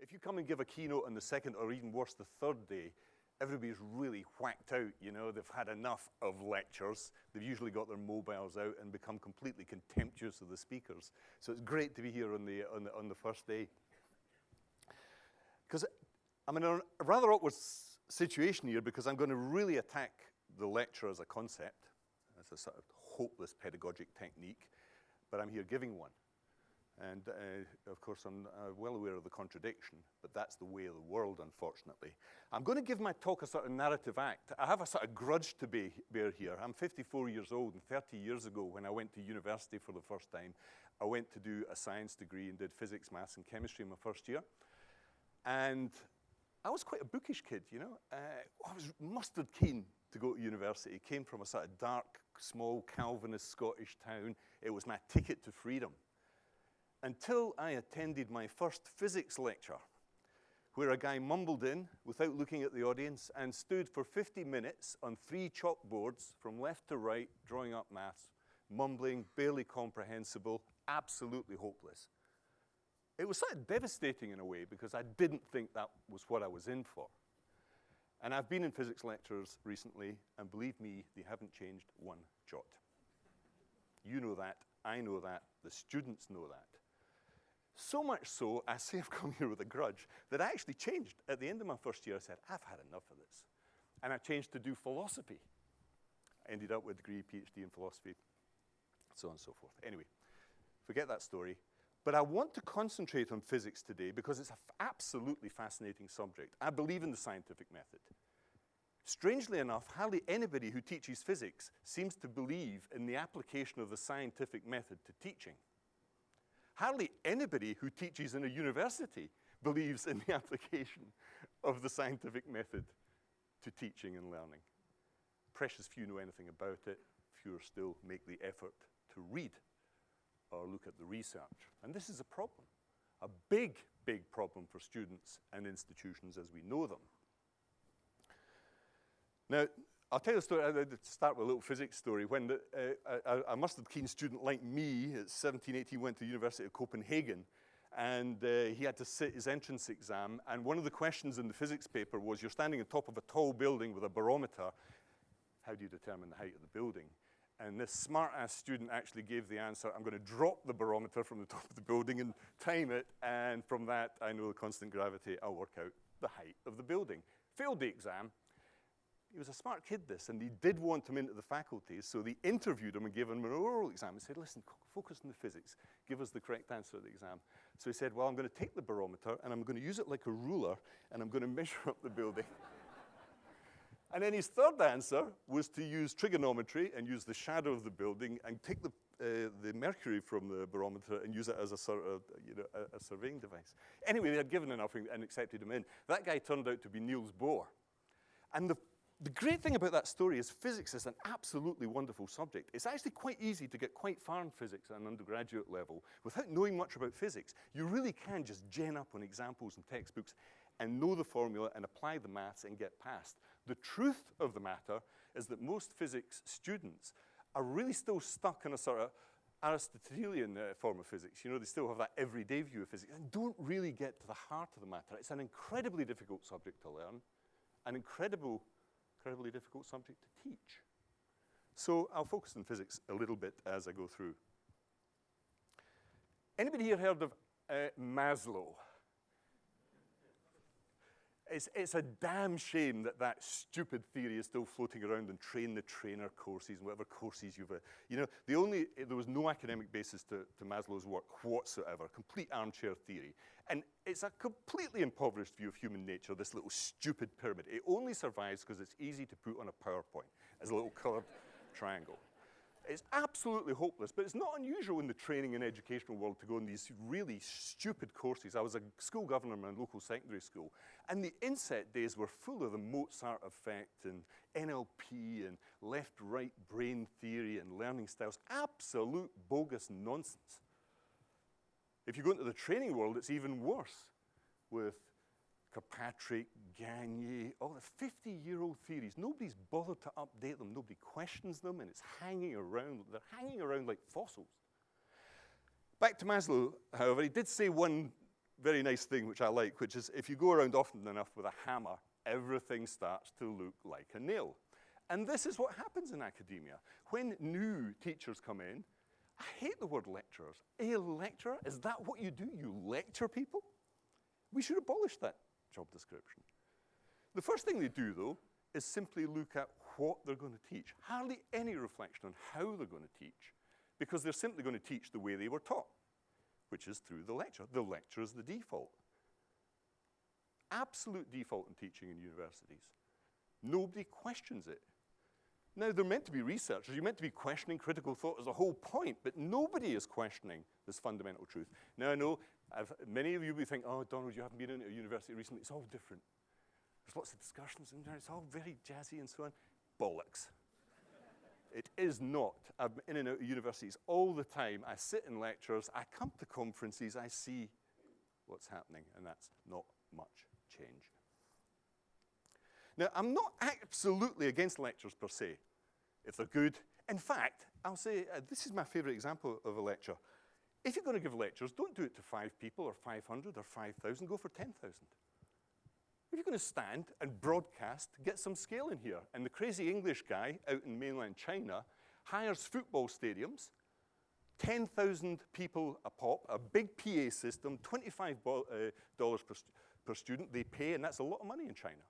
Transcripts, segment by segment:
If you come and give a keynote on the second or even worse, the third day, everybody's really whacked out, you know, they've had enough of lectures. They've usually got their mobiles out and become completely contemptuous of the speakers. So it's great to be here on the, on the, on the first day. Because I'm in a rather awkward situation here because I'm going to really attack the lecture as a concept. As a sort of hopeless pedagogic technique, but I'm here giving one. And uh, of course, I'm uh, well aware of the contradiction, but that's the way of the world, unfortunately. I'm going to give my talk a sort of narrative act. I have a sort of grudge to be, bear here. I'm 54 years old, and 30 years ago, when I went to university for the first time, I went to do a science degree and did physics, maths, and chemistry in my first year. And I was quite a bookish kid, you know. Uh, I was mustard keen to go to university. Came from a sort of dark, small Calvinist Scottish town. It was my ticket to freedom until I attended my first physics lecture, where a guy mumbled in without looking at the audience and stood for 50 minutes on three chalkboards from left to right, drawing up maths, mumbling, barely comprehensible, absolutely hopeless. It was sort of devastating in a way because I didn't think that was what I was in for. And I've been in physics lectures recently, and believe me, they haven't changed one jot. You know that, I know that, the students know that. So much so, I say I've come here with a grudge, that I actually changed. At the end of my first year, I said, I've had enough of this. And I changed to do philosophy. I ended up with a degree, PhD in philosophy, so on and so forth. Anyway, forget that story. But I want to concentrate on physics today because it's an absolutely fascinating subject. I believe in the scientific method. Strangely enough, hardly anybody who teaches physics seems to believe in the application of the scientific method to teaching. Hardly anybody who teaches in a university believes in the application of the scientific method to teaching and learning. Precious few know anything about it, fewer still make the effort to read or look at the research. And this is a problem, a big, big problem for students and institutions as we know them. Now, I'll tell you a story, I'll start with a little physics story. When the, uh, a, a, mustard keen student like me at 17, 18 went to the University of Copenhagen and uh, he had to sit his entrance exam and one of the questions in the physics paper was you're standing on top of a tall building with a barometer, how do you determine the height of the building? And this smart-ass student actually gave the answer, I'm going to drop the barometer from the top of the building and time it, and from that, I know the constant gravity, I'll work out the height of the building. Failed the exam, he was a smart kid, this, and he did want him into the faculty, so they interviewed him and gave him an oral exam and said, listen, focus on the physics, give us the correct answer to the exam. So he said, well, I'm going to take the barometer and I'm going to use it like a ruler and I'm going to measure up the building. and then his third answer was to use trigonometry and use the shadow of the building and take the, uh, the mercury from the barometer and use it as a, sort of, you know, a, a surveying device. Anyway, they had given an enough and accepted him in. That guy turned out to be Niels Bohr. And the the great thing about that story is physics is an absolutely wonderful subject. It's actually quite easy to get quite far in physics at an undergraduate level without knowing much about physics. You really can just gen up on examples and textbooks and know the formula and apply the maths and get past. The truth of the matter is that most physics students are really still stuck in a sort of Aristotelian uh, form of physics. You know, they still have that everyday view of physics and don't really get to the heart of the matter. It's an incredibly difficult subject to learn, an incredible incredibly difficult subject to teach. So I'll focus on physics a little bit as I go through. Anybody here heard of uh, Maslow? It's, it's a damn shame that that stupid theory is still floating around in train the trainer courses and whatever courses you've, uh, you know, the only, there was no academic basis to, to Maslow's work whatsoever, complete armchair theory. And it's a completely impoverished view of human nature, this little stupid pyramid. It only survives because it's easy to put on a PowerPoint as a little colored triangle. It's absolutely hopeless, but it's not unusual in the training and educational world to go on these really stupid courses. I was a school governor in my local secondary school, and the inset days were full of the Mozart effect and NLP and left-right brain theory and learning styles. Absolute bogus nonsense. If you go into the training world, it's even worse with Kirkpatrick, Gagne, all the 50-year-old theories. Nobody's bothered to update them. Nobody questions them, and it's hanging around. They're hanging around like fossils. Back to Maslow, however, he did say one very nice thing which I like, which is if you go around often enough with a hammer, everything starts to look like a nail. And this is what happens in academia. When new teachers come in, I hate the word lecturers. A lecturer, is that what you do? You lecture people? We should abolish that job description. The first thing they do, though, is simply look at what they're going to teach. Hardly any reflection on how they're going to teach, because they're simply going to teach the way they were taught, which is through the lecture. The lecture is the default. Absolute default in teaching in universities. Nobody questions it. Now, they're meant to be researchers. You're meant to be questioning critical thought as a whole point, but nobody is questioning this fundamental truth. Now, I know I've, many of you will think, oh, Donald, you haven't been in a university recently. It's all different. There's lots of discussions in there. It's all very jazzy and so on. Bollocks. it is not. I'm in and out of universities all the time. I sit in lectures. I come to conferences. I see what's happening, and that's not much change. Now, I'm not absolutely against lectures per se, if they're good. In fact, I'll say uh, this is my favorite example of a lecture. If you're going to give lectures, don't do it to five people or 500 or 5,000, go for 10,000. If you're going to stand and broadcast, get some scale in here. And the crazy English guy out in mainland China hires football stadiums, 10,000 people a pop, a big PA system, $25 uh, per, st per student they pay, and that's a lot of money in China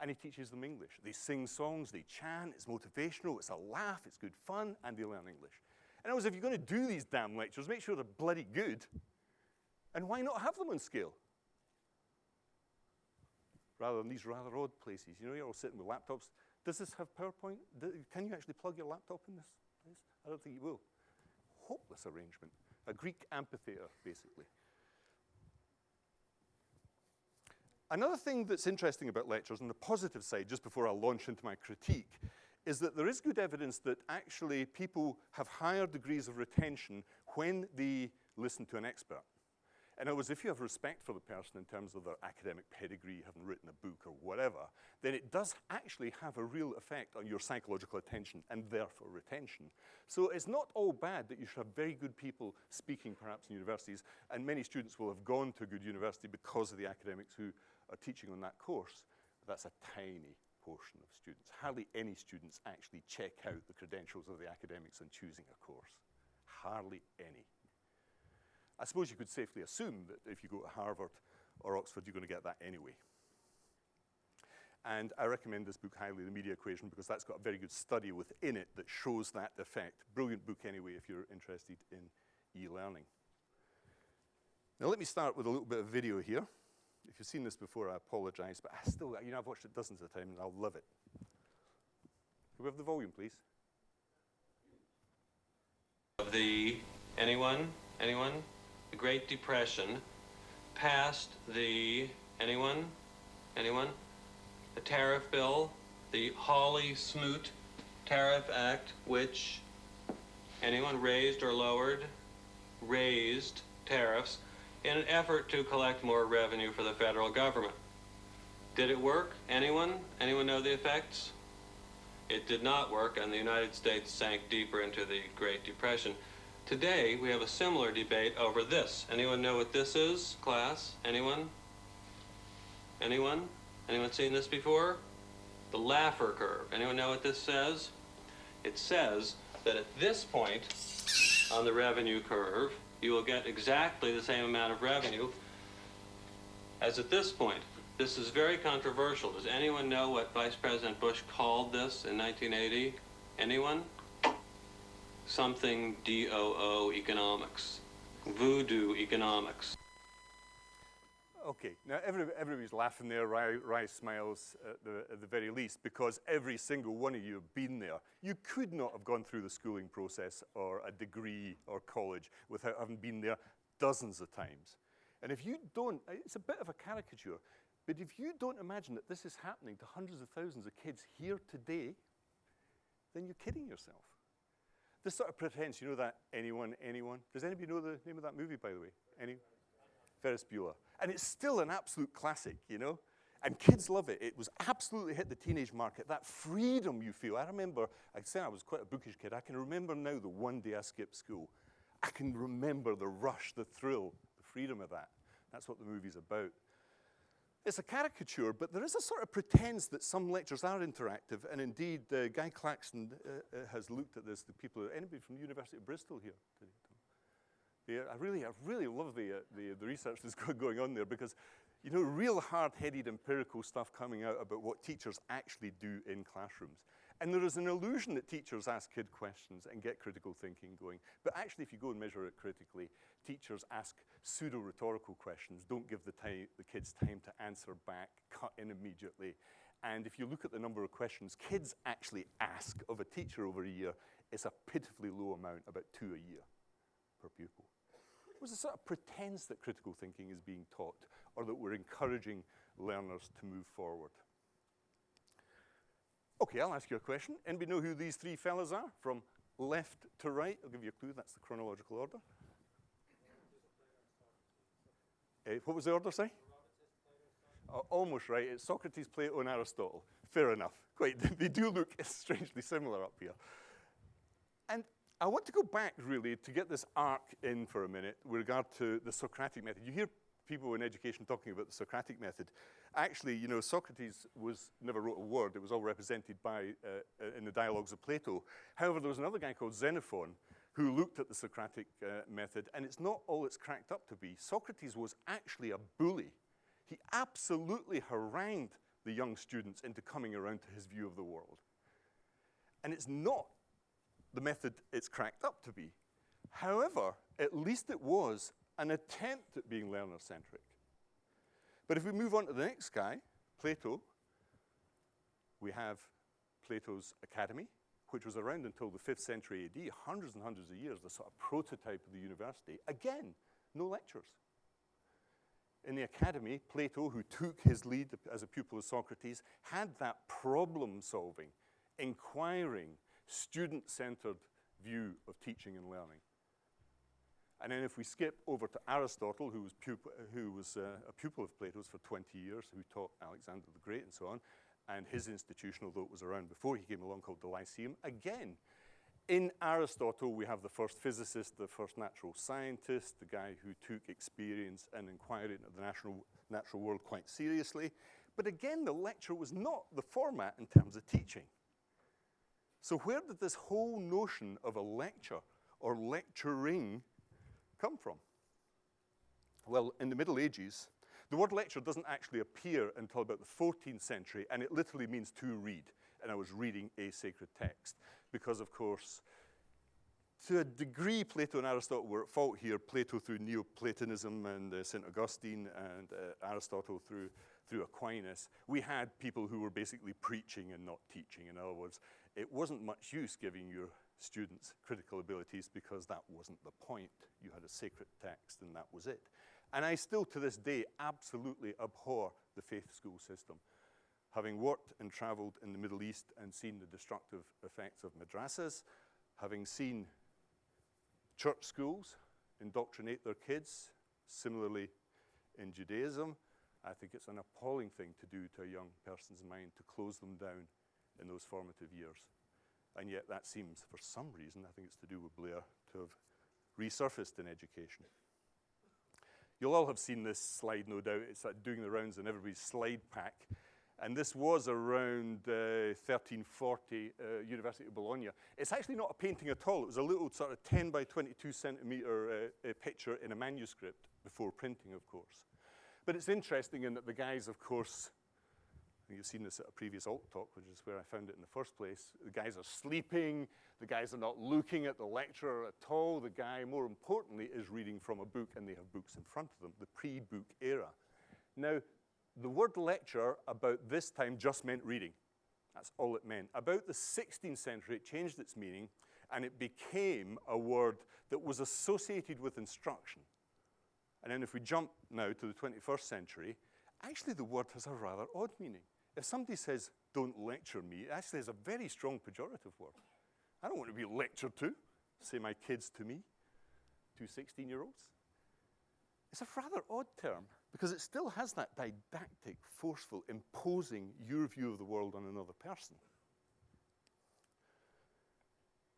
and he teaches them English. They sing songs, they chant, it's motivational, it's a laugh, it's good fun, and they learn English. And I was, if you're going to do these damn lectures, make sure they're bloody good. And why not have them on scale? Rather than these rather odd places. You know, you're all sitting with laptops. Does this have PowerPoint? can you actually plug your laptop in this place? I don't think you will. Hopeless arrangement. A Greek amphitheater, basically. Another thing that's interesting about lectures, on the positive side, just before I launch into my critique, is that there is good evidence that actually people have higher degrees of retention when they listen to an expert. In other words, if you have respect for the person in terms of their academic pedigree, having written a book or whatever, then it does actually have a real effect on your psychological attention and therefore retention. So it's not all bad that you should have very good people speaking perhaps in universities, and many students will have gone to a good university because of the academics who are teaching on that course. That's a tiny portion of students. Hardly any students actually check out the credentials of the academics on choosing a course. Hardly any. I suppose you could safely assume that if you go to Harvard or Oxford, you're going to get that anyway. And I recommend this book highly, The Media Equation, because that's got a very good study within it that shows that effect. Brilliant book anyway if you're interested in e-learning. Now let me start with a little bit of video here. If you've seen this before, I apologize, but I still, you know, I've watched it dozens of times and I'll love it. Can we have the volume, please? Of the, anyone, anyone? The Great Depression passed the, anyone, anyone? The tariff bill, the Hawley-Smoot Tariff Act, which anyone raised or lowered, raised tariffs in an effort to collect more revenue for the federal government. Did it work? Anyone? Anyone know the effects? It did not work, and the United States sank deeper into the Great Depression. Today, we have a similar debate over this. Anyone know what this is, class? Anyone? Anyone? Anyone seen this before? The Laffer curve. Anyone know what this says? It says that at this point on the revenue curve, you will get exactly the same amount of revenue as at this point. This is very controversial. Does anyone know what Vice President Bush called this in 1980? Anyone? Something DOO economics, voodoo economics. Okay, now every, everybody's laughing there, Wry, wry smiles at the, at the very least, because every single one of you have been there. You could not have gone through the schooling process or a degree or college without having been there dozens of times. And if you don't, it's a bit of a caricature, but if you don't imagine that this is happening to hundreds of thousands of kids here today, then you're kidding yourself. This sort of pretense, you know that anyone, anyone? Does anybody know the name of that movie, by the way? Any? Ferris Bueller. And it's still an absolute classic, you know? And kids love it. It was absolutely hit the teenage market. That freedom you feel. I remember, I said I was quite a bookish kid. I can remember now the one day I skipped school. I can remember the rush, the thrill, the freedom of that. That's what the movie's about. It's a caricature, but there is a sort of pretense that some lectures are interactive, and indeed, uh, Guy Claxton uh, uh, has looked at this. The people, anybody from the University of Bristol here? Yeah, I really, I really love the, uh, the, the research that's going on there because, you know, real hard-headed empirical stuff coming out about what teachers actually do in classrooms. And there is an illusion that teachers ask kid questions and get critical thinking going. But actually, if you go and measure it critically, teachers ask pseudo-rhetorical questions, don't give the, the kids time to answer back, cut in immediately. And if you look at the number of questions kids actually ask of a teacher over a year, it's a pitifully low amount, about two a year per pupil. Was a sort of pretense that critical thinking is being taught or that we're encouraging learners to move forward. Okay, I'll ask you a question. Anybody know who these three fellas are? From left to right, I'll give you a clue, that's the chronological order. Uh, what was the order, say? Uh, almost right, it's Socrates, Plato, and Aristotle. Fair enough. Quite, they do look strangely similar up here. I want to go back, really, to get this arc in for a minute with regard to the Socratic method. You hear people in education talking about the Socratic method. Actually, you know, Socrates was, never wrote a word. It was all represented by, uh, uh, in the dialogues of Plato. However, there was another guy called Xenophon who looked at the Socratic uh, method, and it's not all it's cracked up to be. Socrates was actually a bully. He absolutely harangued the young students into coming around to his view of the world. And it's not the method it's cracked up to be. However, at least it was an attempt at being learner-centric. But if we move on to the next guy, Plato, we have Plato's Academy, which was around until the 5th century AD, hundreds and hundreds of years, the sort of prototype of the university. Again, no lectures. In the academy, Plato, who took his lead as a pupil of Socrates, had that problem-solving, inquiring, student-centered view of teaching and learning. And then if we skip over to Aristotle, who was, who was uh, a pupil of Plato's for 20 years, who taught Alexander the Great and so on, and his institution, although it was around before he came along, called the Lyceum, again, in Aristotle, we have the first physicist, the first natural scientist, the guy who took experience and inquiry into the natural, natural world quite seriously. But again, the lecture was not the format in terms of teaching. So where did this whole notion of a lecture or lecturing come from? Well, in the Middle Ages, the word lecture doesn't actually appear until about the 14th century, and it literally means to read. And I was reading a sacred text, because of course, to a degree, Plato and Aristotle were at fault here. Plato through Neoplatonism and uh, St. Augustine, and uh, Aristotle through, through Aquinas. We had people who were basically preaching and not teaching. In other words, it wasn't much use giving your students critical abilities because that wasn't the point. You had a sacred text and that was it. And I still to this day absolutely abhor the faith school system. Having worked and traveled in the Middle East and seen the destructive effects of madrasas, having seen church schools indoctrinate their kids, similarly in Judaism, I think it's an appalling thing to do to a young person's mind to close them down in those formative years. And yet that seems, for some reason, I think it's to do with Blair, to have resurfaced in education. You'll all have seen this slide, no doubt. It's like doing the rounds in everybody's slide pack. And this was around uh, 1340, uh, University of Bologna. It's actually not a painting at all. It was a little sort of 10 by 22 centimeter uh, picture in a manuscript before printing, of course. But it's interesting in that the guys, of course, you've seen this at a previous alt talk, which is where I found it in the first place. The guys are sleeping. The guys are not looking at the lecturer at all. The guy, more importantly, is reading from a book, and they have books in front of them, the pre-book era. Now, the word lecture about this time just meant reading. That's all it meant. About the 16th century, it changed its meaning, and it became a word that was associated with instruction. And then if we jump now to the 21st century, actually the word has a rather odd meaning. If somebody says, don't lecture me, it actually has a very strong pejorative word. I don't want to be lectured to, say my kids to me, two 16-year-olds. It's a rather odd term because it still has that didactic, forceful, imposing your view of the world on another person.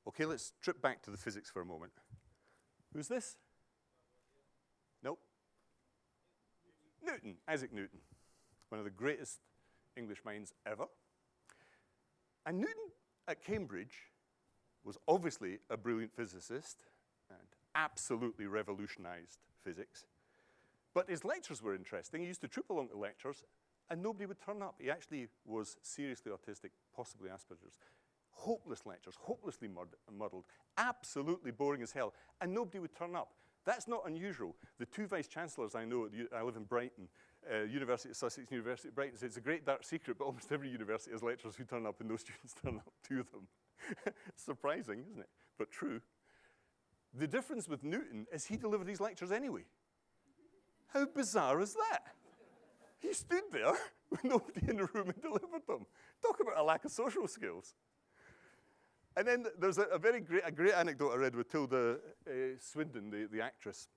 Okay, let's trip back to the physics for a moment. Who's this? Nope. Newton, Isaac Newton, one of the greatest English minds ever. And Newton at Cambridge was obviously a brilliant physicist and absolutely revolutionized physics. But his lectures were interesting. He used to troop along to lectures and nobody would turn up. He actually was seriously autistic, possibly Asperger's. Hopeless lectures, hopelessly muddled, absolutely boring as hell, and nobody would turn up. That's not unusual. The two vice chancellors I know, I live in Brighton, uh, University of Sussex, University of Brighton, say it's a great dark secret, but almost every university has lecturers who turn up and no students turn up to them. Surprising, isn't it? But true. The difference with Newton is he delivered his lectures anyway. How bizarre is that? He stood there with nobody in the room and delivered them. Talk about a lack of social skills. And then there's a, a very great, a great anecdote I read with Tilda uh, Swinton, the, the actress,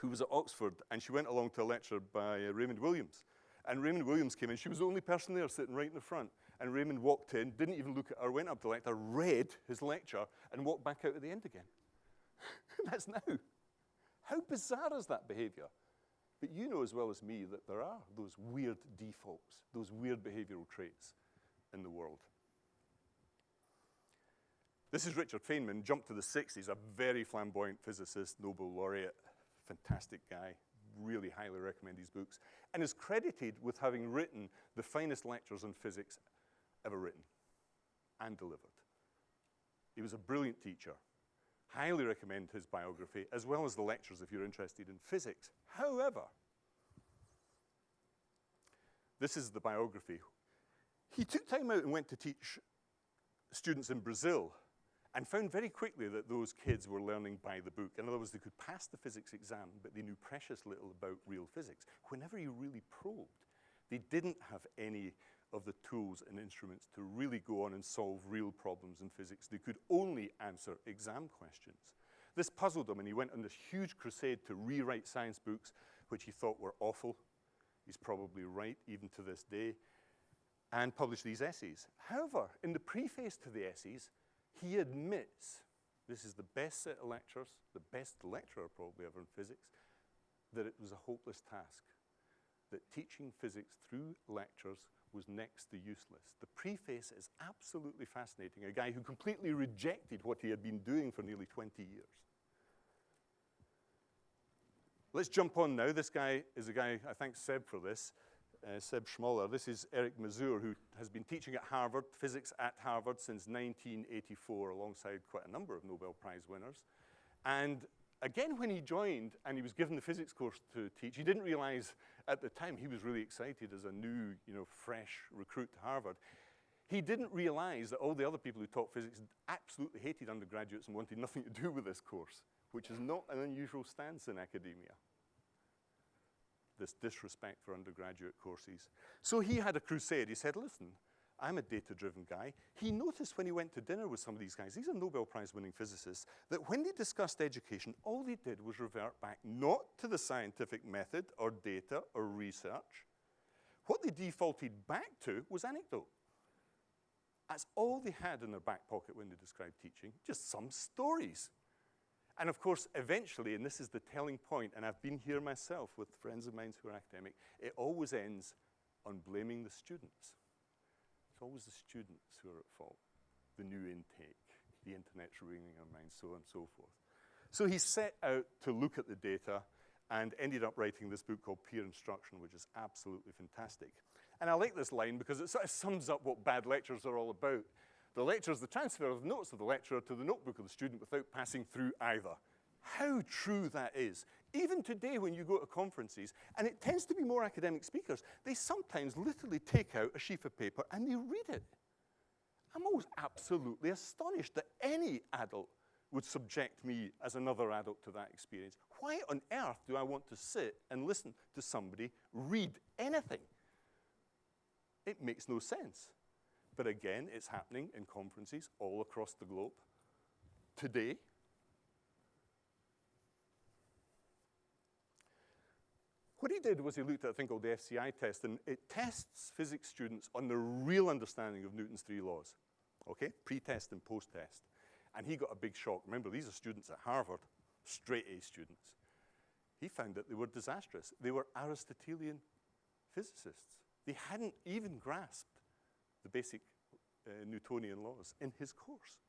who was at Oxford, and she went along to a lecture by uh, Raymond Williams. And Raymond Williams came in. She was the only person there sitting right in the front. And Raymond walked in, didn't even look at her, went up to the lecture, read his lecture, and walked back out at the end again. That's now. How bizarre is that behavior? But you know as well as me that there are those weird defaults, those weird behavioral traits in the world. This is Richard Feynman, jumped to the 60s, a very flamboyant physicist, Nobel laureate, fantastic guy, really highly recommend his books, and is credited with having written the finest lectures on physics ever written and delivered. He was a brilliant teacher. Highly recommend his biography, as well as the lectures if you're interested in physics. However, this is the biography. He took time out and went to teach students in Brazil and found very quickly that those kids were learning by the book. In other words, they could pass the physics exam, but they knew precious little about real physics. Whenever you really probed, they didn't have any of the tools and instruments to really go on and solve real problems in physics. They could only answer exam questions. This puzzled him, and he went on this huge crusade to rewrite science books, which he thought were awful. He's probably right, even to this day, and published these essays. However, in the preface to the essays, he admits, this is the best set of lectures, the best lecturer probably ever in physics, that it was a hopeless task, that teaching physics through lectures was next to useless. The preface is absolutely fascinating, a guy who completely rejected what he had been doing for nearly 20 years. Let's jump on now. This guy is a guy, I thank Seb for this, uh, Seb Schmoller. This is Eric Mazur, who has been teaching at Harvard, physics at Harvard since 1984, alongside quite a number of Nobel Prize winners. And again, when he joined and he was given the physics course to teach, he didn't realize at the time he was really excited as a new, you know, fresh recruit to Harvard. He didn't realize that all the other people who taught physics absolutely hated undergraduates and wanted nothing to do with this course, which is not an unusual stance in academia this disrespect for undergraduate courses. So he had a crusade. He said, listen, I'm a data-driven guy. He noticed when he went to dinner with some of these guys, these are Nobel Prize-winning physicists, that when they discussed education, all they did was revert back not to the scientific method or data or research. What they defaulted back to was anecdote. That's all they had in their back pocket when they described teaching, just some stories. And of course, eventually, and this is the telling point, and I've been here myself with friends of mine who are academic, it always ends on blaming the students. It's always the students who are at fault. The new intake, the internet's ruining our minds, so on and so forth. So he set out to look at the data and ended up writing this book called Peer Instruction, which is absolutely fantastic. And I like this line because it sort of sums up what bad lectures are all about. The lecture is the transfer of the notes of the lecturer to the notebook of the student without passing through either. How true that is. Even today when you go to conferences, and it tends to be more academic speakers, they sometimes literally take out a sheet of paper and they read it. I'm always absolutely astonished that any adult would subject me as another adult to that experience. Why on earth do I want to sit and listen to somebody read anything? It makes no sense. But again, it's happening in conferences all across the globe today. What he did was he looked at a thing called the FCI test, and it tests physics students on their real understanding of Newton's three laws, okay? Pre-test and post-test. And he got a big shock. Remember, these are students at Harvard, straight A students. he found that they were disastrous. They were Aristotelian physicists. They hadn't even grasped the basic uh, Newtonian laws in his course.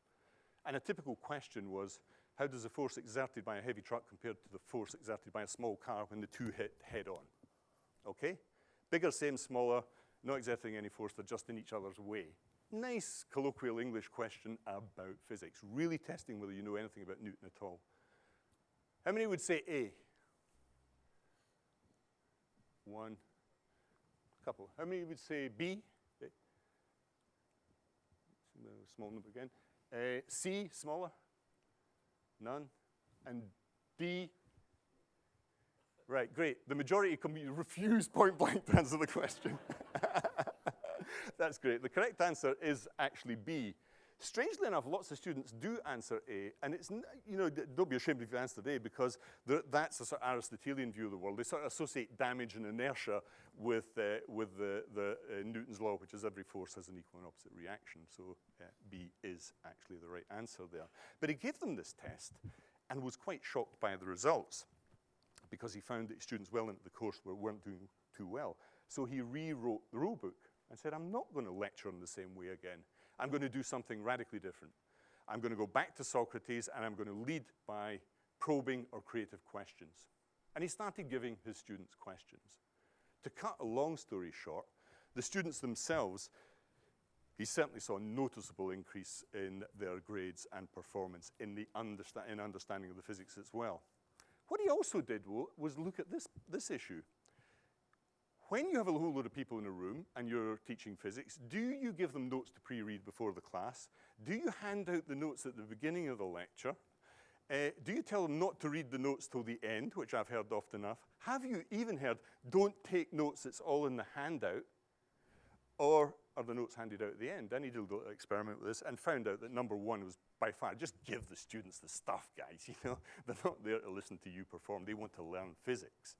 And a typical question was, how does the force exerted by a heavy truck compare to the force exerted by a small car when the two hit head on? Okay? Bigger, same, smaller, not exerting any force, they're just in each other's way. Nice colloquial English question about physics, really testing whether you know anything about Newton at all. How many would say A? One, couple. How many would say B? Small number again. Uh, C, smaller? None. And D? Right, great. The majority can refuse point blank to answer the question. That's great. The correct answer is actually B. Strangely enough, lots of students do answer A, and it's, you know, don't be ashamed if you answered A because that's a sort of Aristotelian view of the world. They sort of associate damage and inertia with, uh, with the, the uh, Newton's law, which is every force has an equal and opposite reaction. So uh, B is actually the right answer there. But he gave them this test and was quite shocked by the results because he found that students well into the course were, weren't doing too well. So he rewrote the rule book and said, I'm not going to lecture in the same way again. I'm going to do something radically different. I'm going to go back to Socrates and I'm going to lead by probing or creative questions. And he started giving his students questions. To cut a long story short, the students themselves, he certainly saw a noticeable increase in their grades and performance in, the understa in understanding of the physics as well. What he also did was look at this, this issue when you have a whole load of people in a room and you're teaching physics, do you give them notes to pre-read before the class? Do you hand out the notes at the beginning of the lecture? Uh, do you tell them not to read the notes till the end, which I've heard often enough? Have you even heard, don't take notes, it's all in the handout? Or are the notes handed out at the end? Danny did a little experiment with this and found out that number one was by far, just give the students the stuff, guys, you know? They're not there to listen to you perform, they want to learn physics.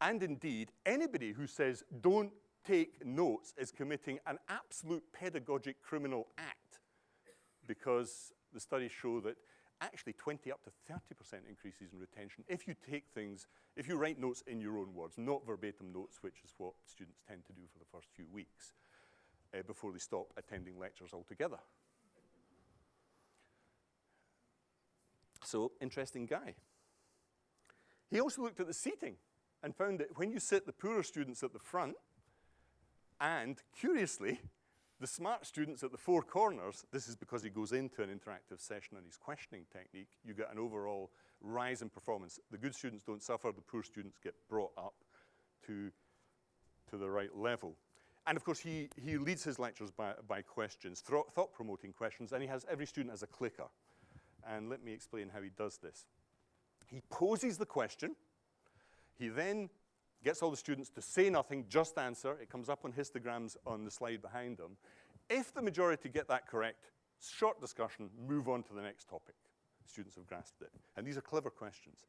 And indeed, anybody who says don't take notes is committing an absolute pedagogic criminal act because the studies show that actually 20 up to 30% increases in retention if you take things, if you write notes in your own words, not verbatim notes, which is what students tend to do for the first few weeks uh, before they stop attending lectures altogether. So, interesting guy. He also looked at the seating and found that when you sit the poorer students at the front and, curiously, the smart students at the four corners, this is because he goes into an interactive session on his questioning technique, you get an overall rise in performance. The good students don't suffer, the poor students get brought up to, to the right level. And of course, he, he leads his lectures by, by questions, thought-promoting questions, and he has every student as a clicker. And let me explain how he does this. He poses the question, he then gets all the students to say nothing, just answer. It comes up on histograms on the slide behind them. If the majority get that correct, short discussion, move on to the next topic. Students have grasped it. And these are clever questions.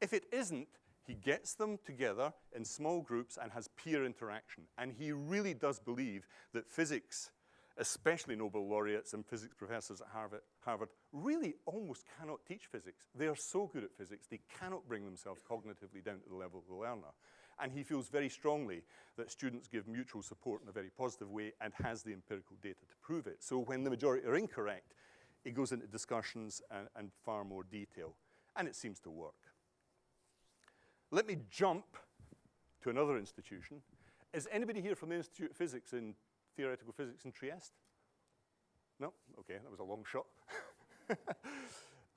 If it isn't, he gets them together in small groups and has peer interaction. And he really does believe that physics especially Nobel laureates and physics professors at Harvard, Harvard, really almost cannot teach physics. They are so good at physics, they cannot bring themselves cognitively down to the level of the learner. And he feels very strongly that students give mutual support in a very positive way and has the empirical data to prove it. So when the majority are incorrect, it goes into discussions and, and far more detail. And it seems to work. Let me jump to another institution. Is anybody here from the Institute of Physics in theoretical physics in Trieste? No? Okay, that was a long shot.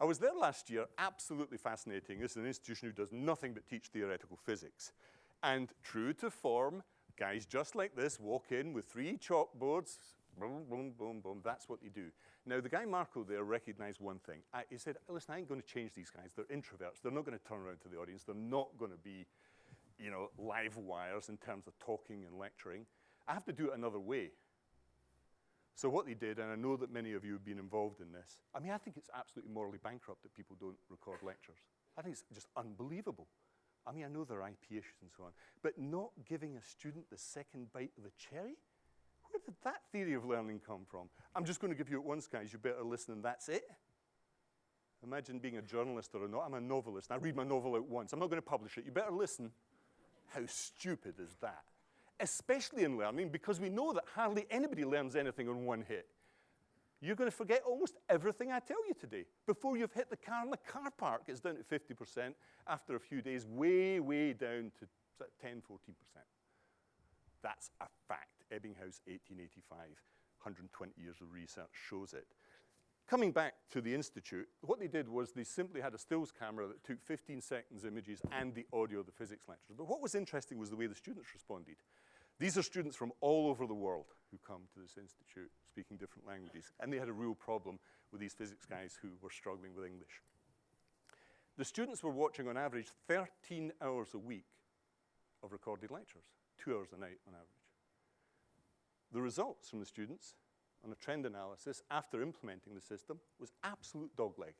I was there last year, absolutely fascinating. This is an institution who does nothing but teach theoretical physics. And true to form, guys just like this walk in with three chalkboards, boom, boom, boom, boom, that's what they do. Now, the guy Marco there recognized one thing. I, he said, listen, I ain't going to change these guys. They're introverts. They're not going to turn around to the audience. They're not going to be, you know, live wires in terms of talking and lecturing. I have to do it another way. So what they did, and I know that many of you have been involved in this, I mean, I think it's absolutely morally bankrupt that people don't record lectures. I think it's just unbelievable. I mean, I know there are IP issues and so on, but not giving a student the second bite of the cherry? Where did that theory of learning come from? I'm just going to give you it once, guys. You better listen and that's it. Imagine being a journalist or a no I'm a novelist, I read my novel out once. I'm not going to publish it. You better listen. How stupid is that? Especially in learning, because we know that hardly anybody learns anything on one hit. You're going to forget almost everything I tell you today. Before you've hit the car in the car park, it's down to 50%. After a few days, way, way down to 10, 14%. That's a fact. Ebbinghaus, 1885, 120 years of research shows it. Coming back to the Institute, what they did was they simply had a stills camera that took 15 seconds images and the audio of the physics lectures. But what was interesting was the way the students responded. These are students from all over the world who come to this institute speaking different languages, and they had a real problem with these physics guys who were struggling with English. The students were watching on average 13 hours a week of recorded lectures, two hours a night on average. The results from the students on a trend analysis after implementing the system was absolute dogleg.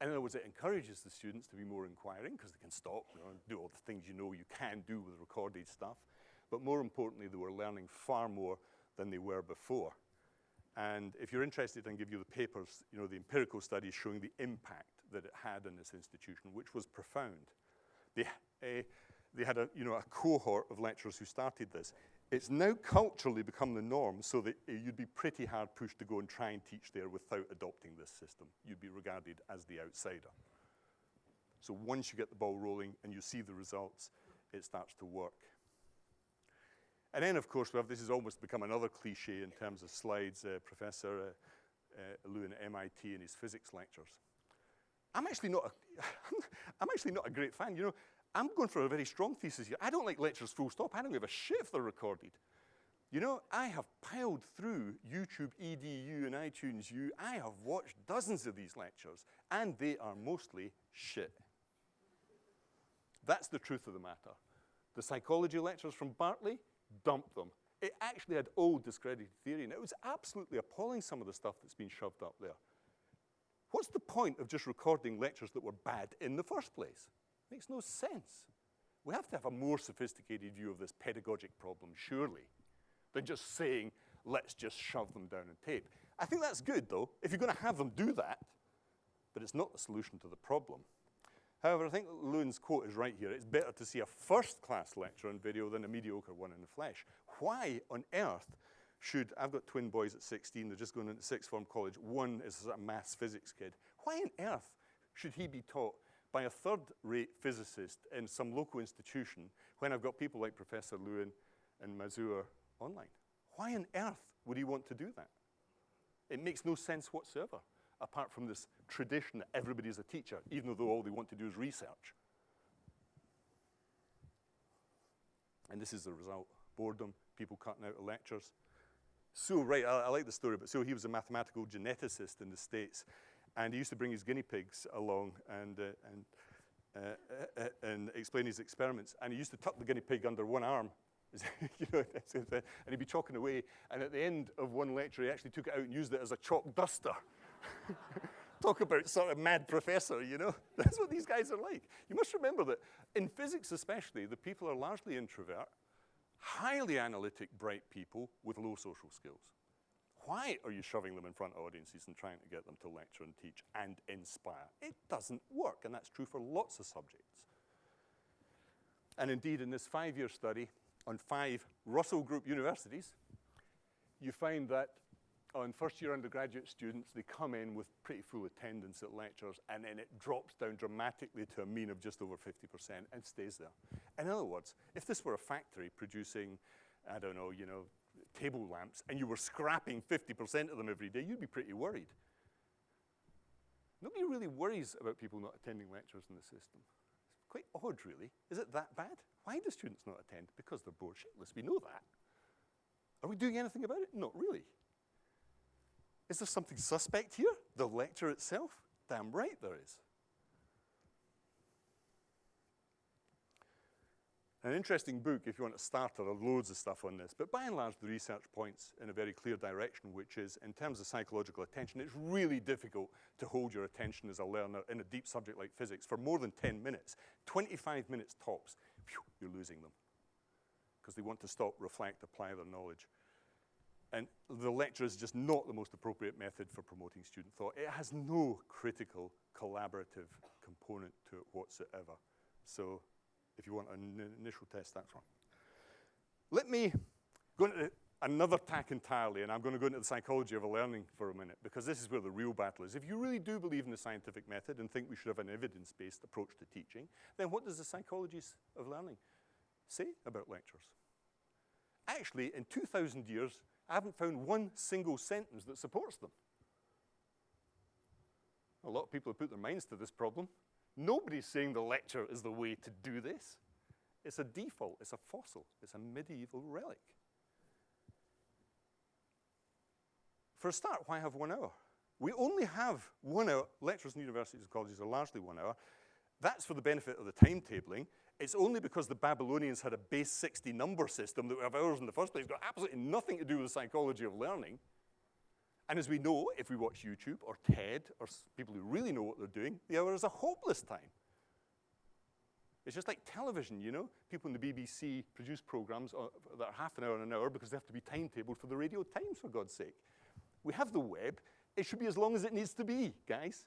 In other words, it encourages the students to be more inquiring because they can stop you know, and do all the things you know you can do with recorded stuff. But more importantly, they were learning far more than they were before. And if you're interested, I can give you the papers, you know, the empirical studies showing the impact that it had in this institution, which was profound. They, uh, they had a, you know, a cohort of lecturers who started this. It's now culturally become the norm so that uh, you'd be pretty hard pushed to go and try and teach there without adopting this system. You'd be regarded as the outsider. So once you get the ball rolling and you see the results, it starts to work. And then, of course, we have, this has almost become another cliche in terms of slides, uh, Professor uh, uh, Lewin at MIT in his physics lectures. I'm actually not a, I'm actually not a great fan. You know, I'm going for a very strong thesis here. I don't like lectures full stop. I don't give a shit if they're recorded. You know, I have piled through YouTube EDU and iTunes U. I have watched dozens of these lectures, and they are mostly shit. That's the truth of the matter. The psychology lectures from Berkeley, dump them. It actually had old discredited theory, and it was absolutely appalling some of the stuff that's been shoved up there. What's the point of just recording lectures that were bad in the first place? Makes no sense. We have to have a more sophisticated view of this pedagogic problem, surely, than just saying, let's just shove them down on tape. I think that's good, though, if you're going to have them do that, but it's not the solution to the problem. However, I think Lewin's quote is right here. It's better to see a first-class lecture on video than a mediocre one in the flesh. Why on earth should, I've got twin boys at 16, they're just going into sixth form college. One is a maths physics kid. Why on earth should he be taught by a third-rate physicist in some local institution when I've got people like Professor Lewin and Mazur online? Why on earth would he want to do that? It makes no sense whatsoever apart from this tradition that everybody's a teacher, even though all they want to do is research. And this is the result. Boredom, people cutting out of lectures. So, right, I, I like the story, but so he was a mathematical geneticist in the States, and he used to bring his guinea pigs along and, uh, and, uh, uh, and explain his experiments. And he used to tuck the guinea pig under one arm you know, and he'd be chalking away. And at the end of one lecture, he actually took it out and used it as a chalk duster. Talk about sort of mad professor, you know? That's what these guys are like. You must remember that in physics especially, the people are largely introvert, highly analytic, bright people with low social skills. Why are you shoving them in front of audiences and trying to get them to lecture and teach and inspire? It doesn't work, and that's true for lots of subjects. And indeed, in this five-year study on five Russell Group universities, you find that on first year undergraduate students, they come in with pretty full attendance at lectures and then it drops down dramatically to a mean of just over 50% and stays there. In other words, if this were a factory producing, I don't know, you know, table lamps and you were scrapping 50% of them every day, you'd be pretty worried. Nobody really worries about people not attending lectures in the system. It's quite odd, really. Is it that bad? Why do students not attend? Because they're bored shitless. We know that. Are we doing anything about it? Not really. Is there something suspect here? The lecture itself? Damn right there is. An interesting book if you want to start. There are loads of stuff on this, but by and large the research points in a very clear direction, which is in terms of psychological attention, it's really difficult to hold your attention as a learner in a deep subject like physics for more than 10 minutes. 25 minutes tops, phew, you're losing them because they want to stop, reflect, apply their knowledge. And the lecture is just not the most appropriate method for promoting student thought. It has no critical collaborative component to it whatsoever. So if you want an initial test, that's wrong. Let me go into another tack entirely, and I'm going to go into the psychology of learning for a minute, because this is where the real battle is. If you really do believe in the scientific method and think we should have an evidence-based approach to teaching, then what does the psychology of learning say about lectures? Actually, in 2,000 years, I haven't found one single sentence that supports them. A lot of people have put their minds to this problem. Nobody's saying the lecture is the way to do this. It's a default, it's a fossil, it's a medieval relic. For a start, why have one hour? We only have one hour. Lectures in universities and colleges are largely one hour. That's for the benefit of the timetabling. It's only because the Babylonians had a base 60 number system that we have hours in the first place. It's got absolutely nothing to do with the psychology of learning. And as we know, if we watch YouTube or TED or people who really know what they're doing, the hour is a hopeless time. It's just like television, you know? People in the BBC produce programs uh, that are half an hour and an hour because they have to be timetabled for the Radio Times, for God's sake. We have the web. It should be as long as it needs to be, guys.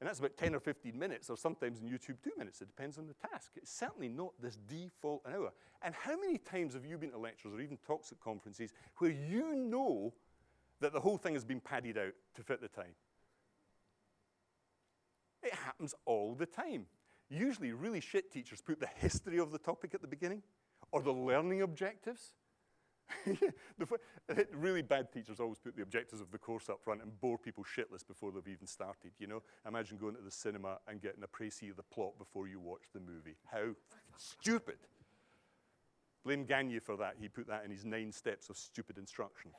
And that's about 10 or 15 minutes, or sometimes in YouTube, two minutes. It depends on the task. It's certainly not this default an hour. And how many times have you been to lectures or even talks at conferences where you know that the whole thing has been padded out to fit the time? It happens all the time. Usually really shit teachers put the history of the topic at the beginning, or the learning objectives, really bad teachers always put the objectives of the course up front and bore people shitless before they've even started, you know? Imagine going to the cinema and getting a précis of the plot before you watch the movie. How stupid. Blame Gagne for that. He put that in his nine steps of stupid instruction.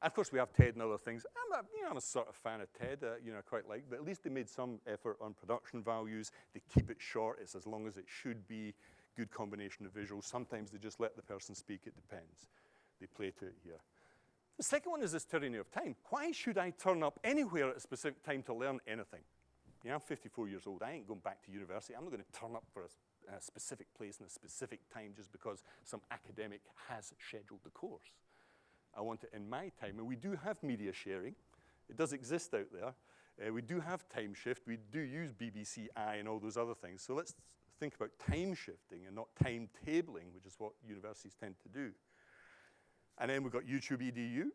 Of course, we have TED and other things. I'm a, you know, I'm a sort of fan of TED, uh, you know, I quite like, but at least they made some effort on production values. They keep it short. It's as long as it should be good combination of visuals. Sometimes they just let the person speak, it depends. They play to it here. The second one is this tyranny of time. Why should I turn up anywhere at a specific time to learn anything? I'm 54 years old. I ain't going back to university. I'm not going to turn up for a, a specific place and a specific time just because some academic has scheduled the course. I want it in my time. And we do have media sharing. It does exist out there. Uh, we do have time shift. We do use BBC I and all those other things. So let's think about time shifting and not timetabling, which is what universities tend to do. And then we've got YouTube EDU,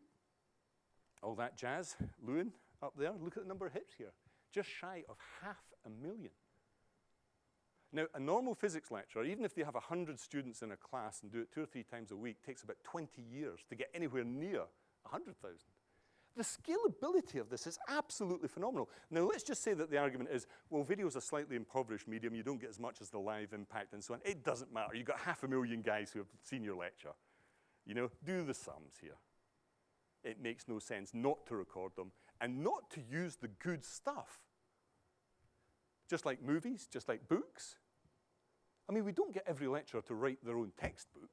all that jazz. Lewin up there, look at the number of hits here. Just shy of half a million. Now, a normal physics lecture, even if they have 100 students in a class and do it two or three times a week, takes about 20 years to get anywhere near 100,000. The scalability of this is absolutely phenomenal. Now, let's just say that the argument is, well, video is a slightly impoverished medium. You don't get as much as the live impact and so on. It doesn't matter. You've got half a million guys who have seen your lecture. You know, do the sums here. It makes no sense not to record them and not to use the good stuff. Just like movies, just like books. I mean, we don't get every lecturer to write their own textbook.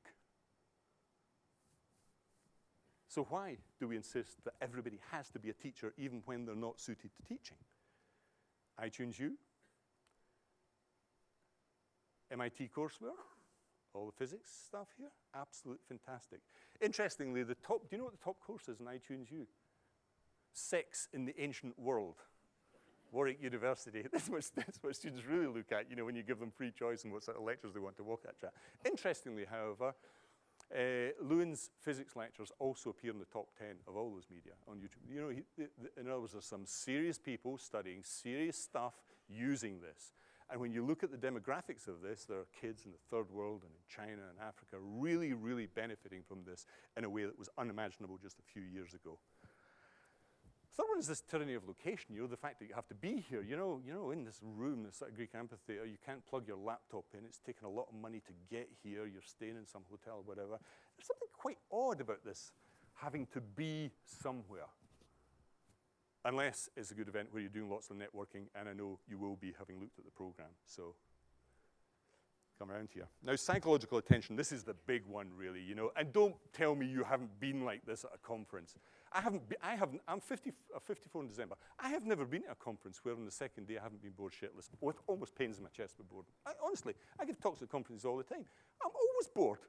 So why do we insist that everybody has to be a teacher even when they're not suited to teaching? iTunes U, MIT courseware, all the physics stuff here, absolutely fantastic. Interestingly, the top, do you know what the top course is in iTunes U? Sex in the Ancient World. Warwick University. That's what, that's what students really look at, you know, when you give them free choice and what sort of lectures they want to walk at. Interestingly, however, uh, Lewin's physics lectures also appear in the top 10 of all those media on YouTube. You know, he, the, the, in other words, there's some serious people studying serious stuff using this. And when you look at the demographics of this, there are kids in the third world and in China and Africa really, really benefiting from this in a way that was unimaginable just a few years ago. Third one is this tyranny of location, you know, the fact that you have to be here, you know, you know, in this room, this sort of Greek amphitheater, you can't plug your laptop in, it's taken a lot of money to get here, you're staying in some hotel or whatever. There's something quite odd about this, having to be somewhere. Unless it's a good event where you're doing lots of networking, and I know you will be having looked at the program, so come around here. Now, psychological attention, this is the big one, really, you know, and don't tell me you haven't been like this at a conference. I haven't, been, I haven't, I'm 50, uh, 54 in December. I have never been at a conference where on the second day I haven't been bored shitless, with almost pains in my chest with boredom. I, honestly, I give talks at conferences all the time. I'm always bored.